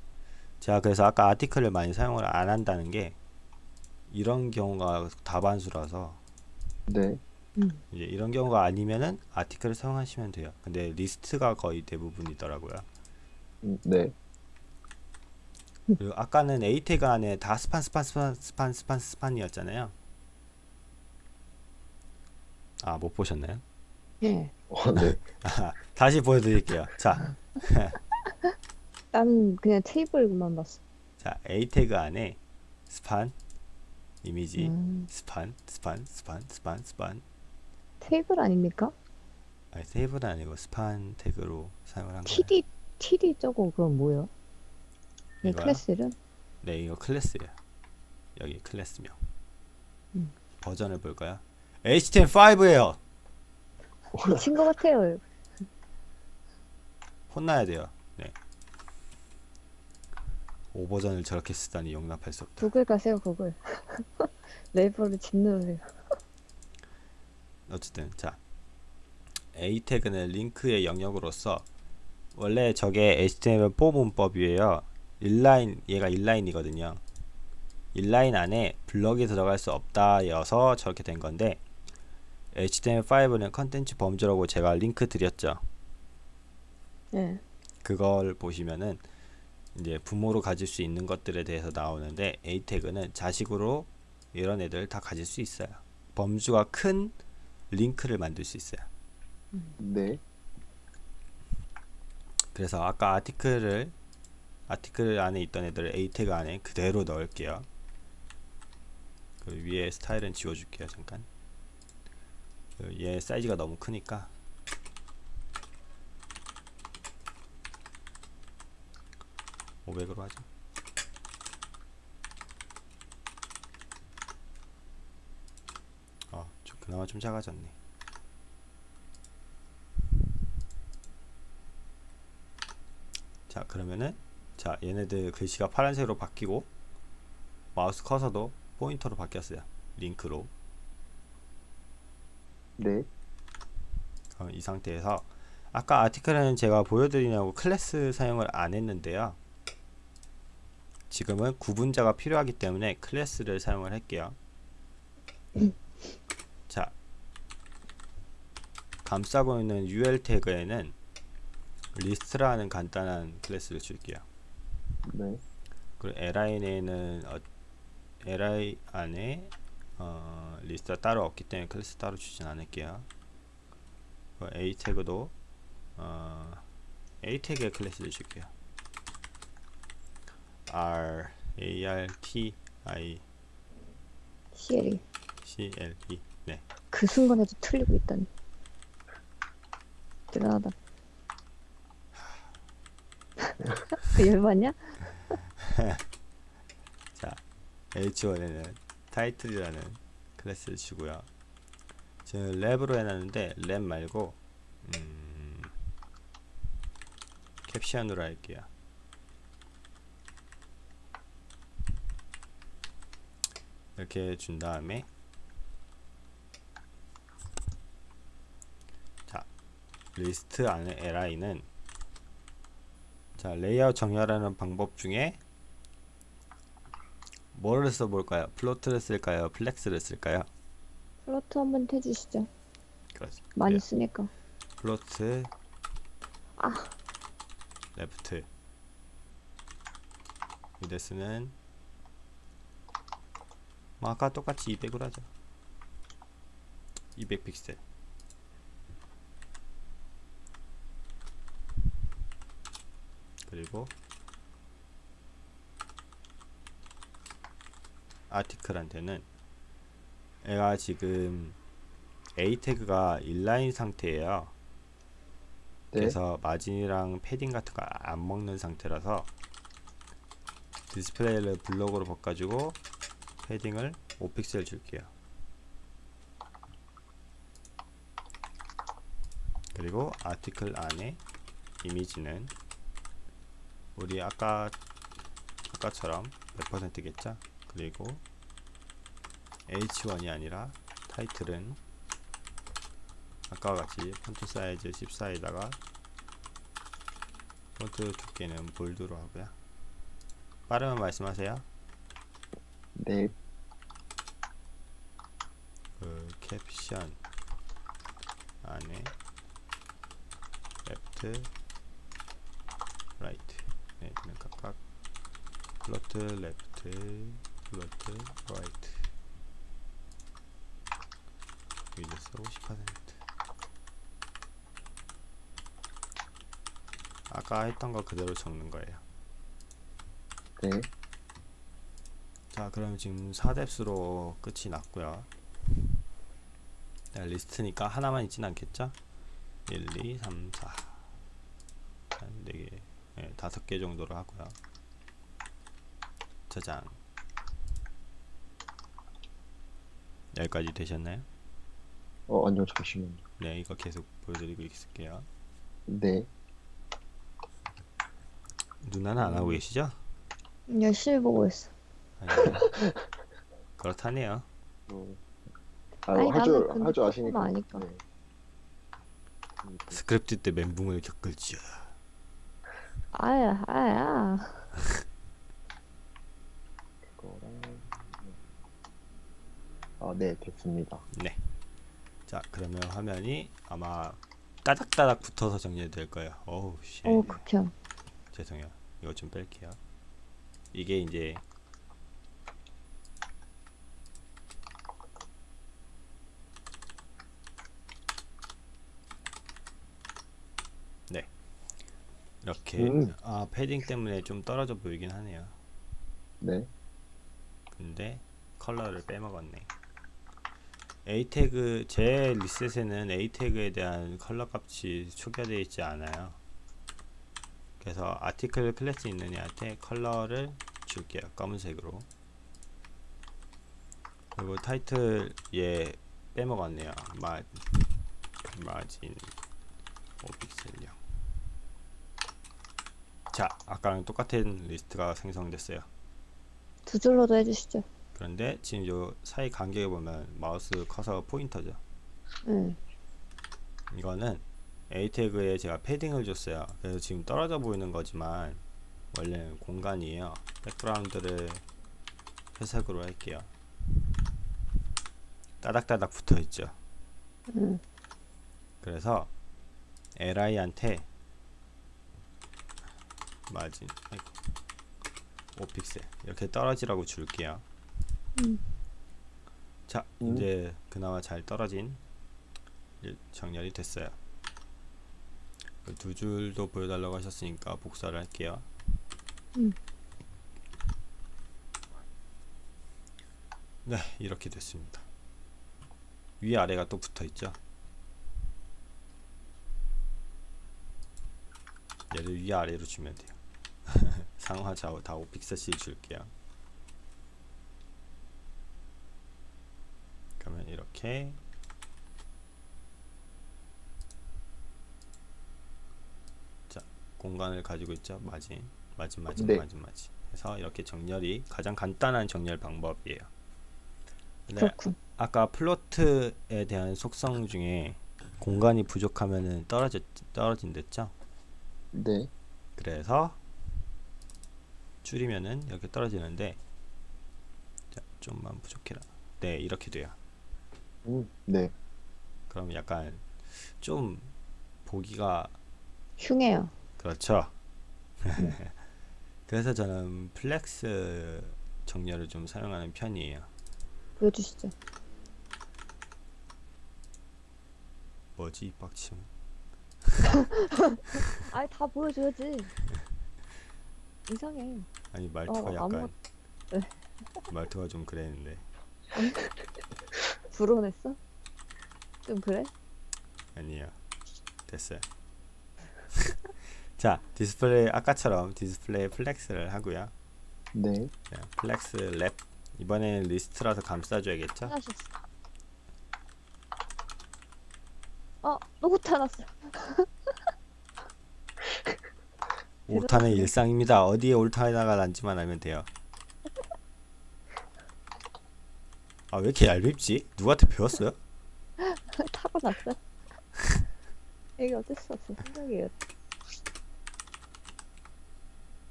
Speaker 1: 제가 그래서 아까 article을 많이 사용을 안 한다는 게 이런 경우가 다반수라서
Speaker 2: 네.
Speaker 3: 음.
Speaker 1: 이제 이런 경우가 아니면은 article을 사용하시면 돼요 근데 리스트가 거의 대부분이더라고요
Speaker 2: 음, 네.
Speaker 1: 그리고 아까는 A 태그 안에 다 span span span span span span이었잖아요. 아 못 보셨나요?
Speaker 3: 예.
Speaker 2: 어, 네.
Speaker 1: 아, 다시 보여드릴게요. 자,
Speaker 3: 나는 그냥 테이블만 봤어.
Speaker 1: 자 A 태그 안에 span 이미지
Speaker 3: 음.
Speaker 1: span span span span span
Speaker 3: 테이블 아닙니까?
Speaker 1: 아니 세이브는 아니고 span 태그로 사용을 한 거예요.
Speaker 3: TD, TD 저거 그건 뭐야? 이
Speaker 1: 이거요?
Speaker 3: 클래스 이름?
Speaker 1: 네 이거 클래스예요. 여기 클래스명.
Speaker 3: 음.
Speaker 1: 버전을 볼까요? HTML5예요.
Speaker 3: 미친 것 같아요.
Speaker 1: 혼나야 돼요. 네. 5버전을 저렇게 쓰다니 용납할 수 없다.
Speaker 3: 구글 가세요, 구글. 네이버를 짓누르세요.
Speaker 1: 어쨌든 자 A 태그는 링크의 영역으로서 원래 저게 HTML4 문법이에요. 인라인 얘가 인라인이거든요. 인라인 안에 블럭이 들어갈 수 없다여서 저렇게 된 건데 HTML5는 컨텐츠 범주라고 제가 링크 드렸죠.
Speaker 3: 예.
Speaker 1: 그걸 보시면은 이제 부모로 가질 수 있는 것들에 대해서 나오는데 A 태그는 자식으로 이런 애들 다 가질 수 있어요. 범주가 큰 링크를 만들 수 있어요.
Speaker 2: 네.
Speaker 1: 그래서 아까 아티클을 아티클 안에 있던 애들을 A 태그 안에 그대로 넣을게요. 그 위에 스타일은 지워줄게요. 잠깐. 그얘 사이즈가 너무 크니까 500으로 하죠. 어, 좀 그나마 좀 작아졌네. 자, 그러면은 자, 얘네들 글씨가 파란색으로 바뀌고 마우스 커서도 포인터로 바뀌었어요. 링크로.
Speaker 2: 네.
Speaker 1: 그럼 이 상태에서 아까 article은 제가 보여드리냐고 클래스 사용을 안 했는데요. 지금은 구분자가 필요하기 때문에 클래스를 사용을 할게요. 자, 감싸고 있는 UL 태그에는 리스트라는 간단한 클래스를 줄게요.
Speaker 2: 네.
Speaker 1: 그리고 li에는 어, li 안에 어, 리스트가 따로 없기 때문에 클래스 따로 주진 않을게요. 그 a 태그도 어, a 태그에 클래스를 줄게요. R a r t i
Speaker 3: CL이.
Speaker 1: c l e 네.
Speaker 3: 그 순간에도 틀리고 있다니. 대단하다. 열받냐?
Speaker 1: 자, h1에는 타이틀이라는 클래스를 주고요. 지금 wrap으로 해놨는데 랩 말고 음, 캡션으로 할게요. 이렇게 준 다음에 자 리스트 안에 li는 자 레이아웃 정렬하는 방법 중에 뭐를 써볼까요? float를 쓸까요? flex를 쓸까요?
Speaker 3: float 한번 해주시죠.
Speaker 1: 그렇지.
Speaker 3: 많이
Speaker 1: 네,
Speaker 3: 쓰니까.
Speaker 1: float
Speaker 3: 아.
Speaker 1: left 뭐 아까 똑같이 200으로 하죠 200 픽셀. 그리고 아티클한테는 얘가 지금 A 태그가 인라인 상태예요.
Speaker 2: 네.
Speaker 1: 그래서 마진이랑 패딩 같은 거 안 먹는 상태라서 디스플레이를 블록으로 바꿔주고 패딩을 5픽셀 줄게요. 그리고 아티클 안에 이미지는 우리 아까 아까처럼 100%겠죠? 그리고 H1이 아니라 타이틀은 아까와 같이 폰트 사이즈 14에다가 폰트 두께는 bold로 하고요. 빠르면 말씀하세요.
Speaker 2: 네.
Speaker 1: 그 캡션 안에 left right 네, 그냥 각각 float left float right width 50% 아까 했던 거 그대로 적는 거예요.
Speaker 2: 네.
Speaker 1: 자 그럼 지금 4 depth로 끝이 났고요 네, 리스트니까 하나만 있진 않겠죠 1, 2, 3, 4한 4개 네, 5개 정도로 하고요 저장 여기까지 되셨나요?
Speaker 2: 어, 아니요, 잠시만요.
Speaker 1: 네 이거 계속 보여드리고 있을게요
Speaker 2: 네.
Speaker 1: 누나는 안 하고 계시죠?
Speaker 3: 열심히 보고 있어.
Speaker 1: 네. 그렇다네요.
Speaker 2: 음. 아, 할줄 할줄 아시니까.
Speaker 3: 아니까.
Speaker 2: 네.
Speaker 1: 스크립트 때 멘붕을 겪을지요.
Speaker 3: 아야 아야.
Speaker 2: 아, 네, 됐습니다.
Speaker 1: 네. 자, 그러면 화면이 아마 따닥따닥 붙어서 정리될 거예요. 어우, 씨.
Speaker 3: 오, 극혐.
Speaker 1: 죄송해요. 이거 좀 뺄게요. 이게 이제 이렇게
Speaker 2: 음.
Speaker 1: 아 패딩 때문에 좀 떨어져 보이긴 하네요.
Speaker 2: 네.
Speaker 1: 근데 컬러를 빼먹었네. A 태그 제 리셋에는 A 태그에 대한 컬러 값이 초기화되어 있지 않아요. 그래서 article 클래스 있는 애한테 컬러를 줄게요. 검은색으로. 그리고 타이틀 얘 빼먹었네요. 마 마진 5픽셀요. 자, 아까랑 똑같은 리스트가 생성됐어요.
Speaker 3: 두 줄로도 해주시죠.
Speaker 1: 그런데 지금 요 사이 간격에 보면 마우스 커서 포인터죠.
Speaker 3: 네.
Speaker 1: 이거는 A 태그에 제가 패딩을 줬어요. 그래서 지금 떨어져 보이는 거지만 원래는 공간이에요. 백그라운드를 회색으로 할게요. 따닥따닥 붙어 있죠.
Speaker 3: 음.
Speaker 1: 그래서 li한테 마진 아이고, 5픽셀 이렇게 떨어지라고 줄게요.
Speaker 3: 음.
Speaker 1: 자
Speaker 2: 음.
Speaker 1: 이제 그나마 잘 떨어진 일- 정렬이 됐어요. 그 두 줄도 보여달라고 하셨으니까 복사를 할게요.
Speaker 3: 음.
Speaker 1: 네 이렇게 됐습니다. 위 아래가 또 붙어 있죠. 얘를 위 아래로 주면 돼요. 상하 좌우 다 5픽셀씩 줄게요. 그러면 이렇게 자 공간을 가지고 있죠 마진 마진 마진
Speaker 2: 네.
Speaker 1: 마진 마진 해서 이렇게 정렬이 가장 간단한 정렬 방법이에요.
Speaker 3: 그렇군.
Speaker 1: 아까 float에 대한 속성 중에 공간이 부족하면은 떨어져 떨어진댔죠?
Speaker 2: 네.
Speaker 1: 그래서 줄이면은 이렇게 떨어지는데 자, 좀만 부족해라. 네, 이렇게 돼요.
Speaker 2: 음, 네.
Speaker 1: 그럼 약간 좀 보기가
Speaker 3: 흉해요.
Speaker 1: 그렇죠. 그래서 저는 flex 정렬을 좀 사용하는 편이에요.
Speaker 3: 보여주시죠.
Speaker 1: 뭐지 이 빡침?
Speaker 3: 아니 다 보여줘야지. 이상해.
Speaker 1: 아니 말투가
Speaker 3: 어,
Speaker 1: 약간
Speaker 3: 아무- 네.
Speaker 1: 말투가 좀 그랬는데
Speaker 3: 불편했어? 좀 그래?
Speaker 1: 아니요 됐어요. 자 디스플레이 아까처럼 display flex를 하고요.
Speaker 2: 네.
Speaker 1: 자, flex wrap 이번에는 리스트라서 감싸줘야겠죠?
Speaker 3: 하나씩. 어, 또 오타났어.
Speaker 1: 오타는 일상입니다. 어디에 오타가 났는지만 알면 돼요. 아 왜 이렇게 얄밉지? 누구한테 배웠어요?
Speaker 3: 타고 났어. 이게 어쩔 수 없어. 생각이에요.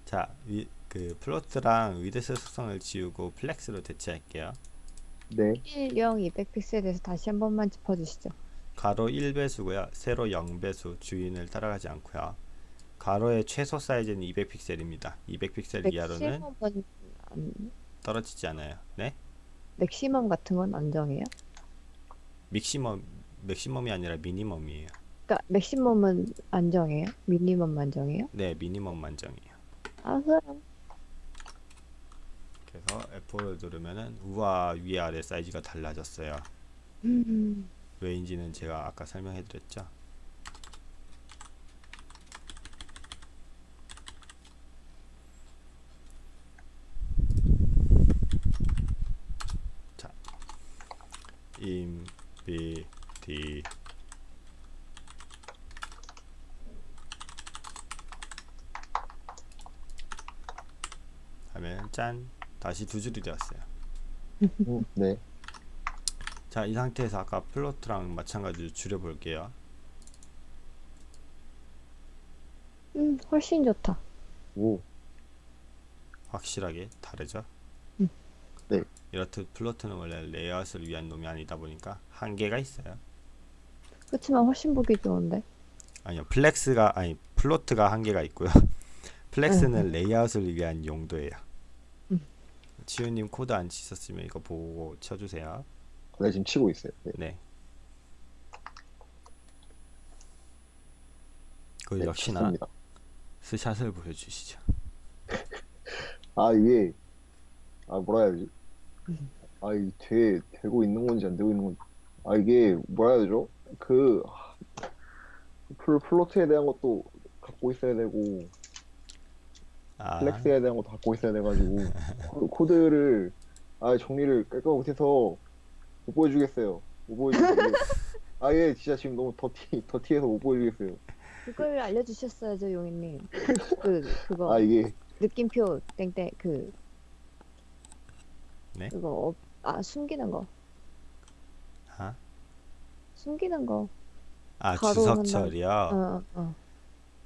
Speaker 1: 자, 위, 그 float랑 width 속성을 지우고 flex로 대체할게요.
Speaker 2: 네.
Speaker 3: 1, 0, 200 픽셀에 대해서 다시 한 번만 짚어주시죠.
Speaker 1: 가로 1배수고요. 세로 0배수 주인을 따라가지 않고요. 가로의 최소 사이즈는 200픽셀입니다. 200픽셀 이하로는
Speaker 3: maximum은 안,
Speaker 1: 떨어지지 않아요. 네?
Speaker 3: maximum 같은 건 안 정해요?
Speaker 1: maximum maximum이 아니라 minimum이에요.
Speaker 3: 그러니까 maximum은 안 정해요? minimum만 정해요?
Speaker 1: 네, minimum만 정해요.
Speaker 3: 알았어요.
Speaker 1: 그래서 F4를 누르면은 우와 위 아래 사이즈가 달라졌어요.
Speaker 3: 음,
Speaker 1: 왜인지는 제가 아까 설명해 드렸죠. 자, 디 하면 짠 다시 두 줄이 되었어요.
Speaker 2: 음, 네.
Speaker 1: 자, 이 상태에서 아까 플로트랑 마찬가지로 줄여볼게요.
Speaker 3: 음, 훨씬 좋다.
Speaker 2: 오.
Speaker 1: 확실하게 다르죠?
Speaker 3: 음.
Speaker 2: 네.
Speaker 1: 이렇듯 float는 원래 레이아웃을 위한 놈이 아니다 보니까 한계가 있어요.
Speaker 3: 그치만 훨씬 보기 좋은데.
Speaker 1: 아니요, flex가 아니 float가 한계가 있고요. flex는 레이아웃을 위한 용도예요.
Speaker 3: 음.
Speaker 1: 치유님 코드 안 치셨으면 이거 보고 쳐주세요.
Speaker 2: 네, 지금 치고 있어요. 네.
Speaker 1: 네. 그
Speaker 2: 네,
Speaker 1: 역시나
Speaker 2: 쳤습니다.
Speaker 1: 스샷을 보여주시죠.
Speaker 2: 아 이게 아 뭐라 해야 되지?
Speaker 3: 음.
Speaker 2: 아 이게 돼 되고 있는 건지 안 되고 있는 건지 아 이게 뭐라 해야 되죠? 그 플 float에 대한 것도 갖고 있어야 되고
Speaker 1: 아,
Speaker 2: flex에 대한 것도 갖고 있어야 돼가지고 코- 코드를 아 정리를 깔끔 못해서 못 보여주겠어요. 못 보여주겠어요. 아예 진짜 지금 너무 더티 더티해서 못 보여주겠어요.
Speaker 3: 그걸 알려주셨어야죠, 용인님. 그, 그거.
Speaker 2: 아 이게
Speaker 3: 느낌표 땡땡 그
Speaker 1: 네?
Speaker 3: 그거 어, 아 숨기는 거
Speaker 1: 아,
Speaker 3: 숨기는 거
Speaker 1: 아
Speaker 3: 가로
Speaker 1: 주석
Speaker 3: 한다고.
Speaker 1: 처리요.
Speaker 3: 어, 어.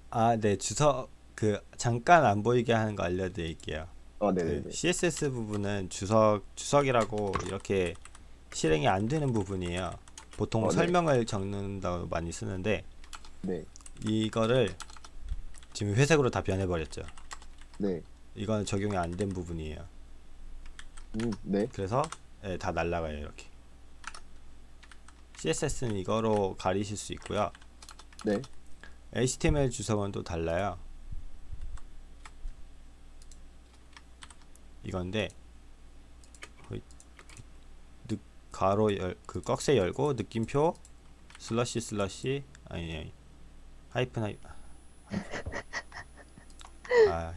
Speaker 1: 아, 네 주석 그 잠깐 안 보이게 하는 거 알려드릴게요. 아그
Speaker 2: 네네네
Speaker 1: CSS 부분은 주석 주석이라고 이렇게 실행이 안 되는 부분이에요. 보통
Speaker 2: 어, 네.
Speaker 1: 설명을 적는다고 많이 쓰는데
Speaker 2: 네
Speaker 1: 이거를 지금 회색으로 다 변해버렸죠.
Speaker 2: 네.
Speaker 1: 이건 적용이 안 된 부분이에요.
Speaker 2: 음, 네.
Speaker 1: 그래서 예, 다 날라가요 이렇게. CSS는 이거로 가리실 수 있고요.
Speaker 2: 네.
Speaker 1: HTML 주석은 또 달라요. 이건데 가로 열, 그 꺽쇠 열고 느낌표 slash slash 아니 아니 하이픈 하이 아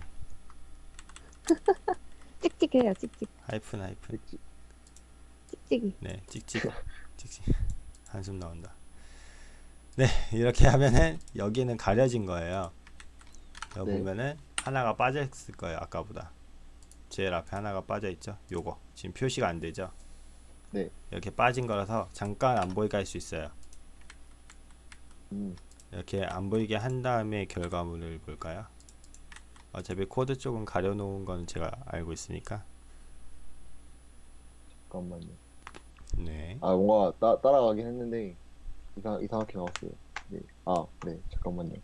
Speaker 3: 찍찍해요 찍찍.
Speaker 1: 하이픈 하이픈.
Speaker 3: 찍찍이.
Speaker 1: 네 찍찍. 찍찍. 한숨 나온다. 네 이렇게 하면은 여기는 가려진 거예요. 여기
Speaker 2: 네.
Speaker 1: 보면은 하나가 빠져 있을 거예요 아까보다. 제일 앞에 하나가 빠져 있죠? 요거. 지금 표시가 안 되죠?
Speaker 2: 네.
Speaker 1: 이렇게 빠진 거라서 잠깐 안 보이게 할 수 있어요.
Speaker 2: 음,
Speaker 1: 이렇게 안 보이게 한 다음에 결과물을 볼까요 어차피 코드 쪽은 가려놓은 건 제가 알고 있으니까
Speaker 2: 잠깐만요.
Speaker 1: 네
Speaker 2: 아 뭔가 따, 따라가긴 했는데 이상 이상하게 나왔어요. 네. 아, 네. 잠깐만요.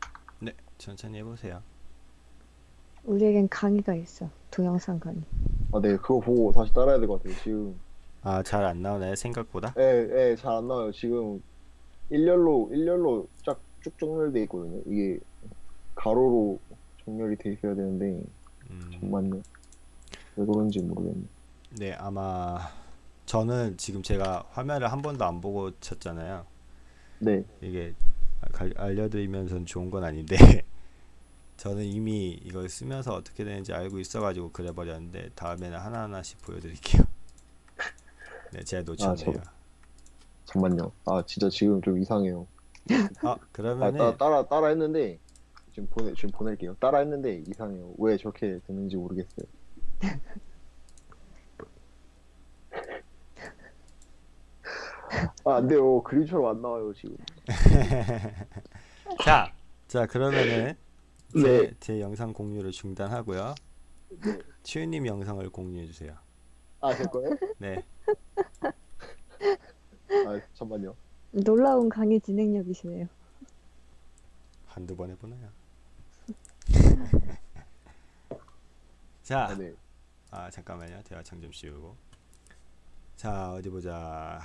Speaker 1: 네, 천천히 해보세요
Speaker 3: 우리에겐 강의가 있어 동영상 강의
Speaker 2: 아, 네. 그거 보고 다시 따라야 될 것 같아요. 지금
Speaker 1: 아 잘 안 나오나요 생각보다
Speaker 2: 예, 예, 잘 안 나와요. 지금 일렬로 일렬로 쫙쭉 정렬돼 있거든요. 이게 가로로 정렬이 돼 있어야 되는데
Speaker 1: 음,
Speaker 2: 잠깐만요. 왜 그런지 모르겠네.
Speaker 1: 네, 아마 저는 지금 제가 화면을 한 번도 안 보고 쳤잖아요.
Speaker 2: 네.
Speaker 1: 이게 가- 알려드리면서는 좋은 건 아닌데 저는 이미 이걸 쓰면서 어떻게 되는지 알고 있어가지고 그래버렸는데 다음에는 하나하나씩 보여드릴게요. 네, 제가 놓쳤네요.
Speaker 2: 잠깐만요. 아, 진짜 지금 좀 이상해요.
Speaker 1: 아,
Speaker 2: 아,
Speaker 1: 그러면은
Speaker 2: 따, 따라 따라 했는데 지금 보내 지금 보낼게요. 따라 했는데 이상해요. 왜 저렇게 됐는지 모르겠어요. 아, 안 돼요. 그림처럼 안 나와요, 지금.
Speaker 1: 자, 자 그러면은 제,
Speaker 2: 네.
Speaker 1: 제 영상 공유를 중단하고요.
Speaker 2: 네.
Speaker 1: 치유님 영상을 공유해 주세요.
Speaker 2: 아, 될 거예요?
Speaker 1: 네,
Speaker 2: 아, 잠깐만요.
Speaker 3: 놀라운 강의 진행력이시네요
Speaker 1: 한두 번 해보나요? 자,
Speaker 2: 아, 네.
Speaker 1: 아 잠깐만요 대화창 좀 씌우고 자 어디 보자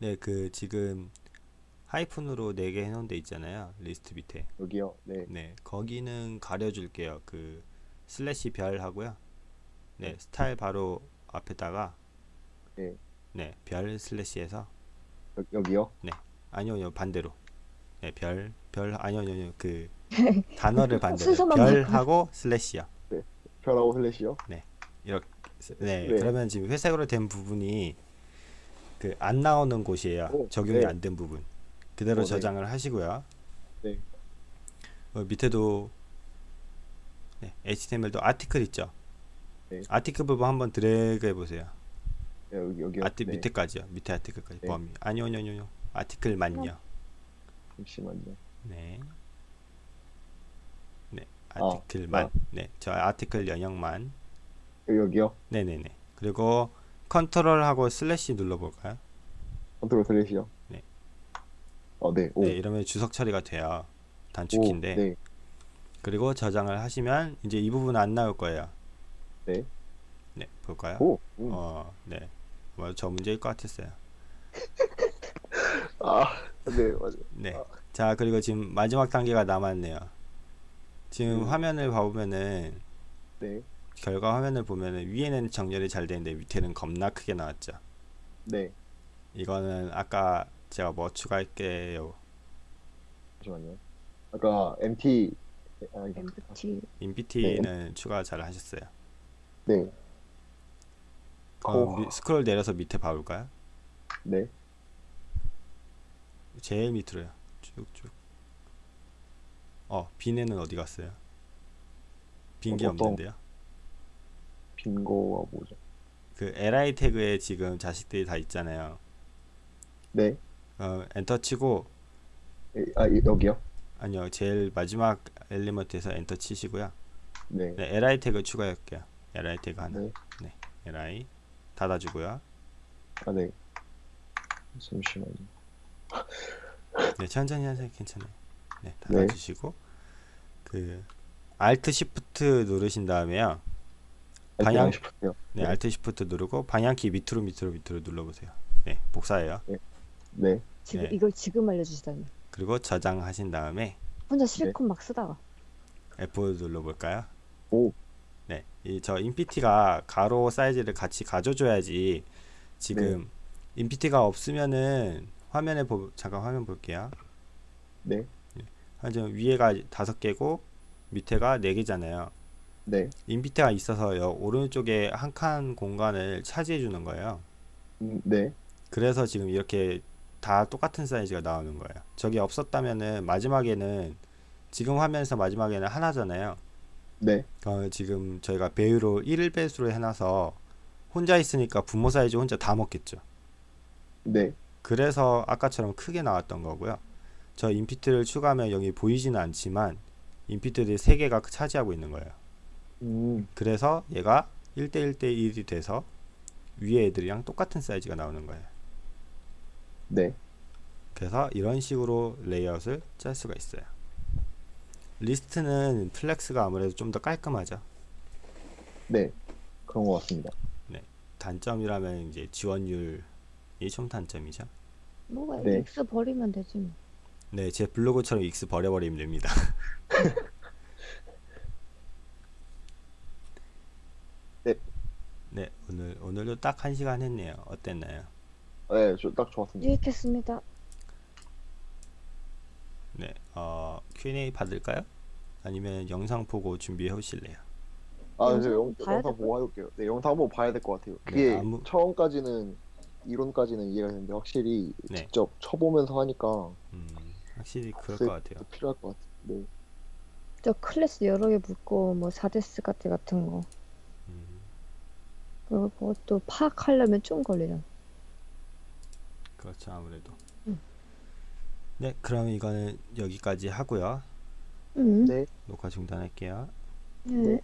Speaker 1: 네 그 지금 하이픈으로 4개 해놓은 데 있잖아요 리스트 밑에
Speaker 2: 여기요. 네.
Speaker 1: 네 거기는 가려줄게요 그 slash 별 하고요 네 스타일 바로 앞에다가
Speaker 2: 네.
Speaker 1: 네 별 slash해서
Speaker 2: 여, 여기요.
Speaker 1: 아니요 아니요 반대로 네 별 별 아니요 아니요 아니요 그 단어를 반대로 별하고 슬래시요
Speaker 2: 별하고 슬래시요.
Speaker 1: 네,
Speaker 2: 네.
Speaker 1: 그러면 지금 회색으로 된 부분이 그 안 나오는 곳이에요.
Speaker 2: 오,
Speaker 1: 적용이
Speaker 2: 네.
Speaker 1: 안된 부분. 그대로
Speaker 2: 어, 네.
Speaker 1: 저장을 하시고요.
Speaker 2: 네.
Speaker 1: 어, 밑에도 네, HTML도 아티클 있죠.
Speaker 2: 네.
Speaker 1: 아티클 부분 한번 드래그 해보세요.
Speaker 2: 네, 여기 여기요.
Speaker 1: arti
Speaker 2: 네.
Speaker 1: 밑에까지요. 밑에 article까지
Speaker 2: 네.
Speaker 1: 포함이. 아니요, 아니요, 아니요. article만요.
Speaker 2: 잠시만요.
Speaker 1: 네. 네. article만.
Speaker 2: 아.
Speaker 1: 네, 저 article 영역만.
Speaker 2: 여기요.
Speaker 1: 네네네. 그리고 컨트롤하고 slash 눌러볼까요?
Speaker 2: 컨트롤 slash요.
Speaker 1: 네.
Speaker 2: 어, 네. 오.
Speaker 1: 네, 이러면 주석 처리가 돼요.
Speaker 2: 오,
Speaker 1: 단축키인데.
Speaker 2: 네.
Speaker 1: 그리고 저장을 하시면 이제 이 부분 안 나올 거예요.
Speaker 2: 네.
Speaker 1: 네, 볼까요?
Speaker 2: 오. 음.
Speaker 1: 어, 네. 아마 저 문제일 것 같았어요.
Speaker 2: 아, 네, 맞아요.
Speaker 1: 네.
Speaker 2: 아.
Speaker 1: 자, 그리고 지금 마지막 단계가 남았네요. 지금
Speaker 2: 음.
Speaker 1: 화면을 봐보면은
Speaker 2: 네.
Speaker 1: 결과 화면을 보면은 위에는 정렬이 잘 되는데 밑에는 겁나 크게 나왔죠.
Speaker 2: 네.
Speaker 1: 이거는 아까 제가 뭐 추가할게요.
Speaker 2: 잠시만요. 아까 MT 아, 이게-
Speaker 3: MBT
Speaker 1: 인피티는 추가 잘 하셨어요.
Speaker 2: 네.
Speaker 1: 그럼
Speaker 2: 어.
Speaker 1: 미- 스크롤 내려서 밑에 봐볼까요?
Speaker 2: 네.
Speaker 1: 제일 밑으로요. 쭉쭉. 어, 비네는 어디 갔어요? 빈게
Speaker 2: 어,
Speaker 1: 없는데요.
Speaker 2: 빈 거가 뭐죠?
Speaker 1: 그 li 태그에 지금 자식들이 다 있잖아요.
Speaker 2: 네.
Speaker 1: 어, 엔터 치고
Speaker 2: 에, 아, 이- 여기요?
Speaker 1: 아니요, 제일 마지막 엘리먼트에서 엔터 치시고요.
Speaker 2: 네.
Speaker 1: 네, li 태그 추가할게요. li 태그 하나.
Speaker 2: 네.
Speaker 1: li 닫아주고요.
Speaker 2: 아, 네. 잠시만요.
Speaker 1: 네, 천천히 하세요. 괜찮아요. 네, 닫아주시고 그 Alt Shift 누르신 다음에요. 방향-
Speaker 2: 싶었요
Speaker 1: 네,
Speaker 2: 네.
Speaker 1: Alt Shift 누르고 방향키 밑으로 밑으로 밑으로 눌러보세요. 네, 복사해요.
Speaker 2: 네.
Speaker 3: 지금
Speaker 1: 네.
Speaker 3: 이걸 지금 알려주시다니
Speaker 1: 그리고 저장하신 다음에
Speaker 3: 혼자 실컷 막 쓰다가
Speaker 1: F 눌러볼까요?
Speaker 2: 오.
Speaker 1: 네, 이 저 인피티가 가로 사이즈를 같이 가져줘야지 지금 인피티가 없으면은 화면에 보 잠깐 화면 볼게요.
Speaker 2: 네.
Speaker 1: 한 지금 위에가 다섯 개고 밑에가 네 개잖아요.
Speaker 2: 네.
Speaker 1: 인피트가 있어서 여 오른쪽에 한 칸 공간을 차지해 주는 거예요.
Speaker 2: 음, 네.
Speaker 1: 그래서 지금 이렇게 다 똑같은 사이즈가 나오는 거예요. 저게 없었다면은 마지막에는 지금 화면에서 마지막에는 하나잖아요.
Speaker 2: 네.
Speaker 1: 어, 지금 저희가 배율로 1배수로 해놔서 혼자 있으니까 부모 사이즈 혼자 다 먹겠죠.
Speaker 2: 네.
Speaker 1: 그래서 아까처럼 크게 나왔던 거고요. 저 인피트를 추가하면 여기 보이지는 않지만 인피트들이 3개가 차지하고 있는 거예요.
Speaker 2: 음.
Speaker 1: 그래서 얘가 1대1대1이 돼서 위에 애들이랑 똑같은 사이즈가 나오는 거예요.
Speaker 2: 네.
Speaker 1: 그래서 이런 식으로 레이아웃을 짤 수가 있어요. 리스트는 flex가 아무래도 좀 더 깔끔하죠.
Speaker 2: 네. 그런 것 같습니다.
Speaker 1: 단점이라면 이제 지원율이 좀 단점이죠.
Speaker 3: 뭐가
Speaker 2: 네.
Speaker 3: 버리면 되지 뭐.
Speaker 1: 네, 제 블로그처럼 익스 버려버리면 됩니다.
Speaker 2: 네.
Speaker 1: 네, 오늘 오늘도 딱 한 시간 했네요. 어땠나요?
Speaker 2: 네, 저 딱 좋았습니다.
Speaker 3: 유익했습니다.
Speaker 1: 네, 어, Q&A 받을까요? 아니면 영상 보고 준비해 오실래요?
Speaker 2: 아,
Speaker 3: 영상
Speaker 2: 저 영, 영상? 보고 해볼게요. 네, 영상 한번 봐야 될 것 같아요. 그게
Speaker 1: 네, 아무-
Speaker 2: 처음까지는 이론까지는 이해가 되는데 확실히
Speaker 1: 네.
Speaker 2: 직접 쳐보면서 하니까
Speaker 1: 음, 확실히 그럴
Speaker 2: 네.
Speaker 1: 것 같아요.
Speaker 2: 필요할 것 같아요. 네.
Speaker 3: 저 클래스 여러 개 묶고 뭐 사데스 같은 같은 거
Speaker 1: 음,
Speaker 3: 그리고 그것도 파악하려면 좀 걸리잖아.
Speaker 1: 그렇죠, 아무래도.
Speaker 3: 음.
Speaker 1: 네, 그럼 이거는 여기까지 하고요.
Speaker 3: 음.
Speaker 2: 네.
Speaker 1: 녹화 중단할게요.
Speaker 3: 네.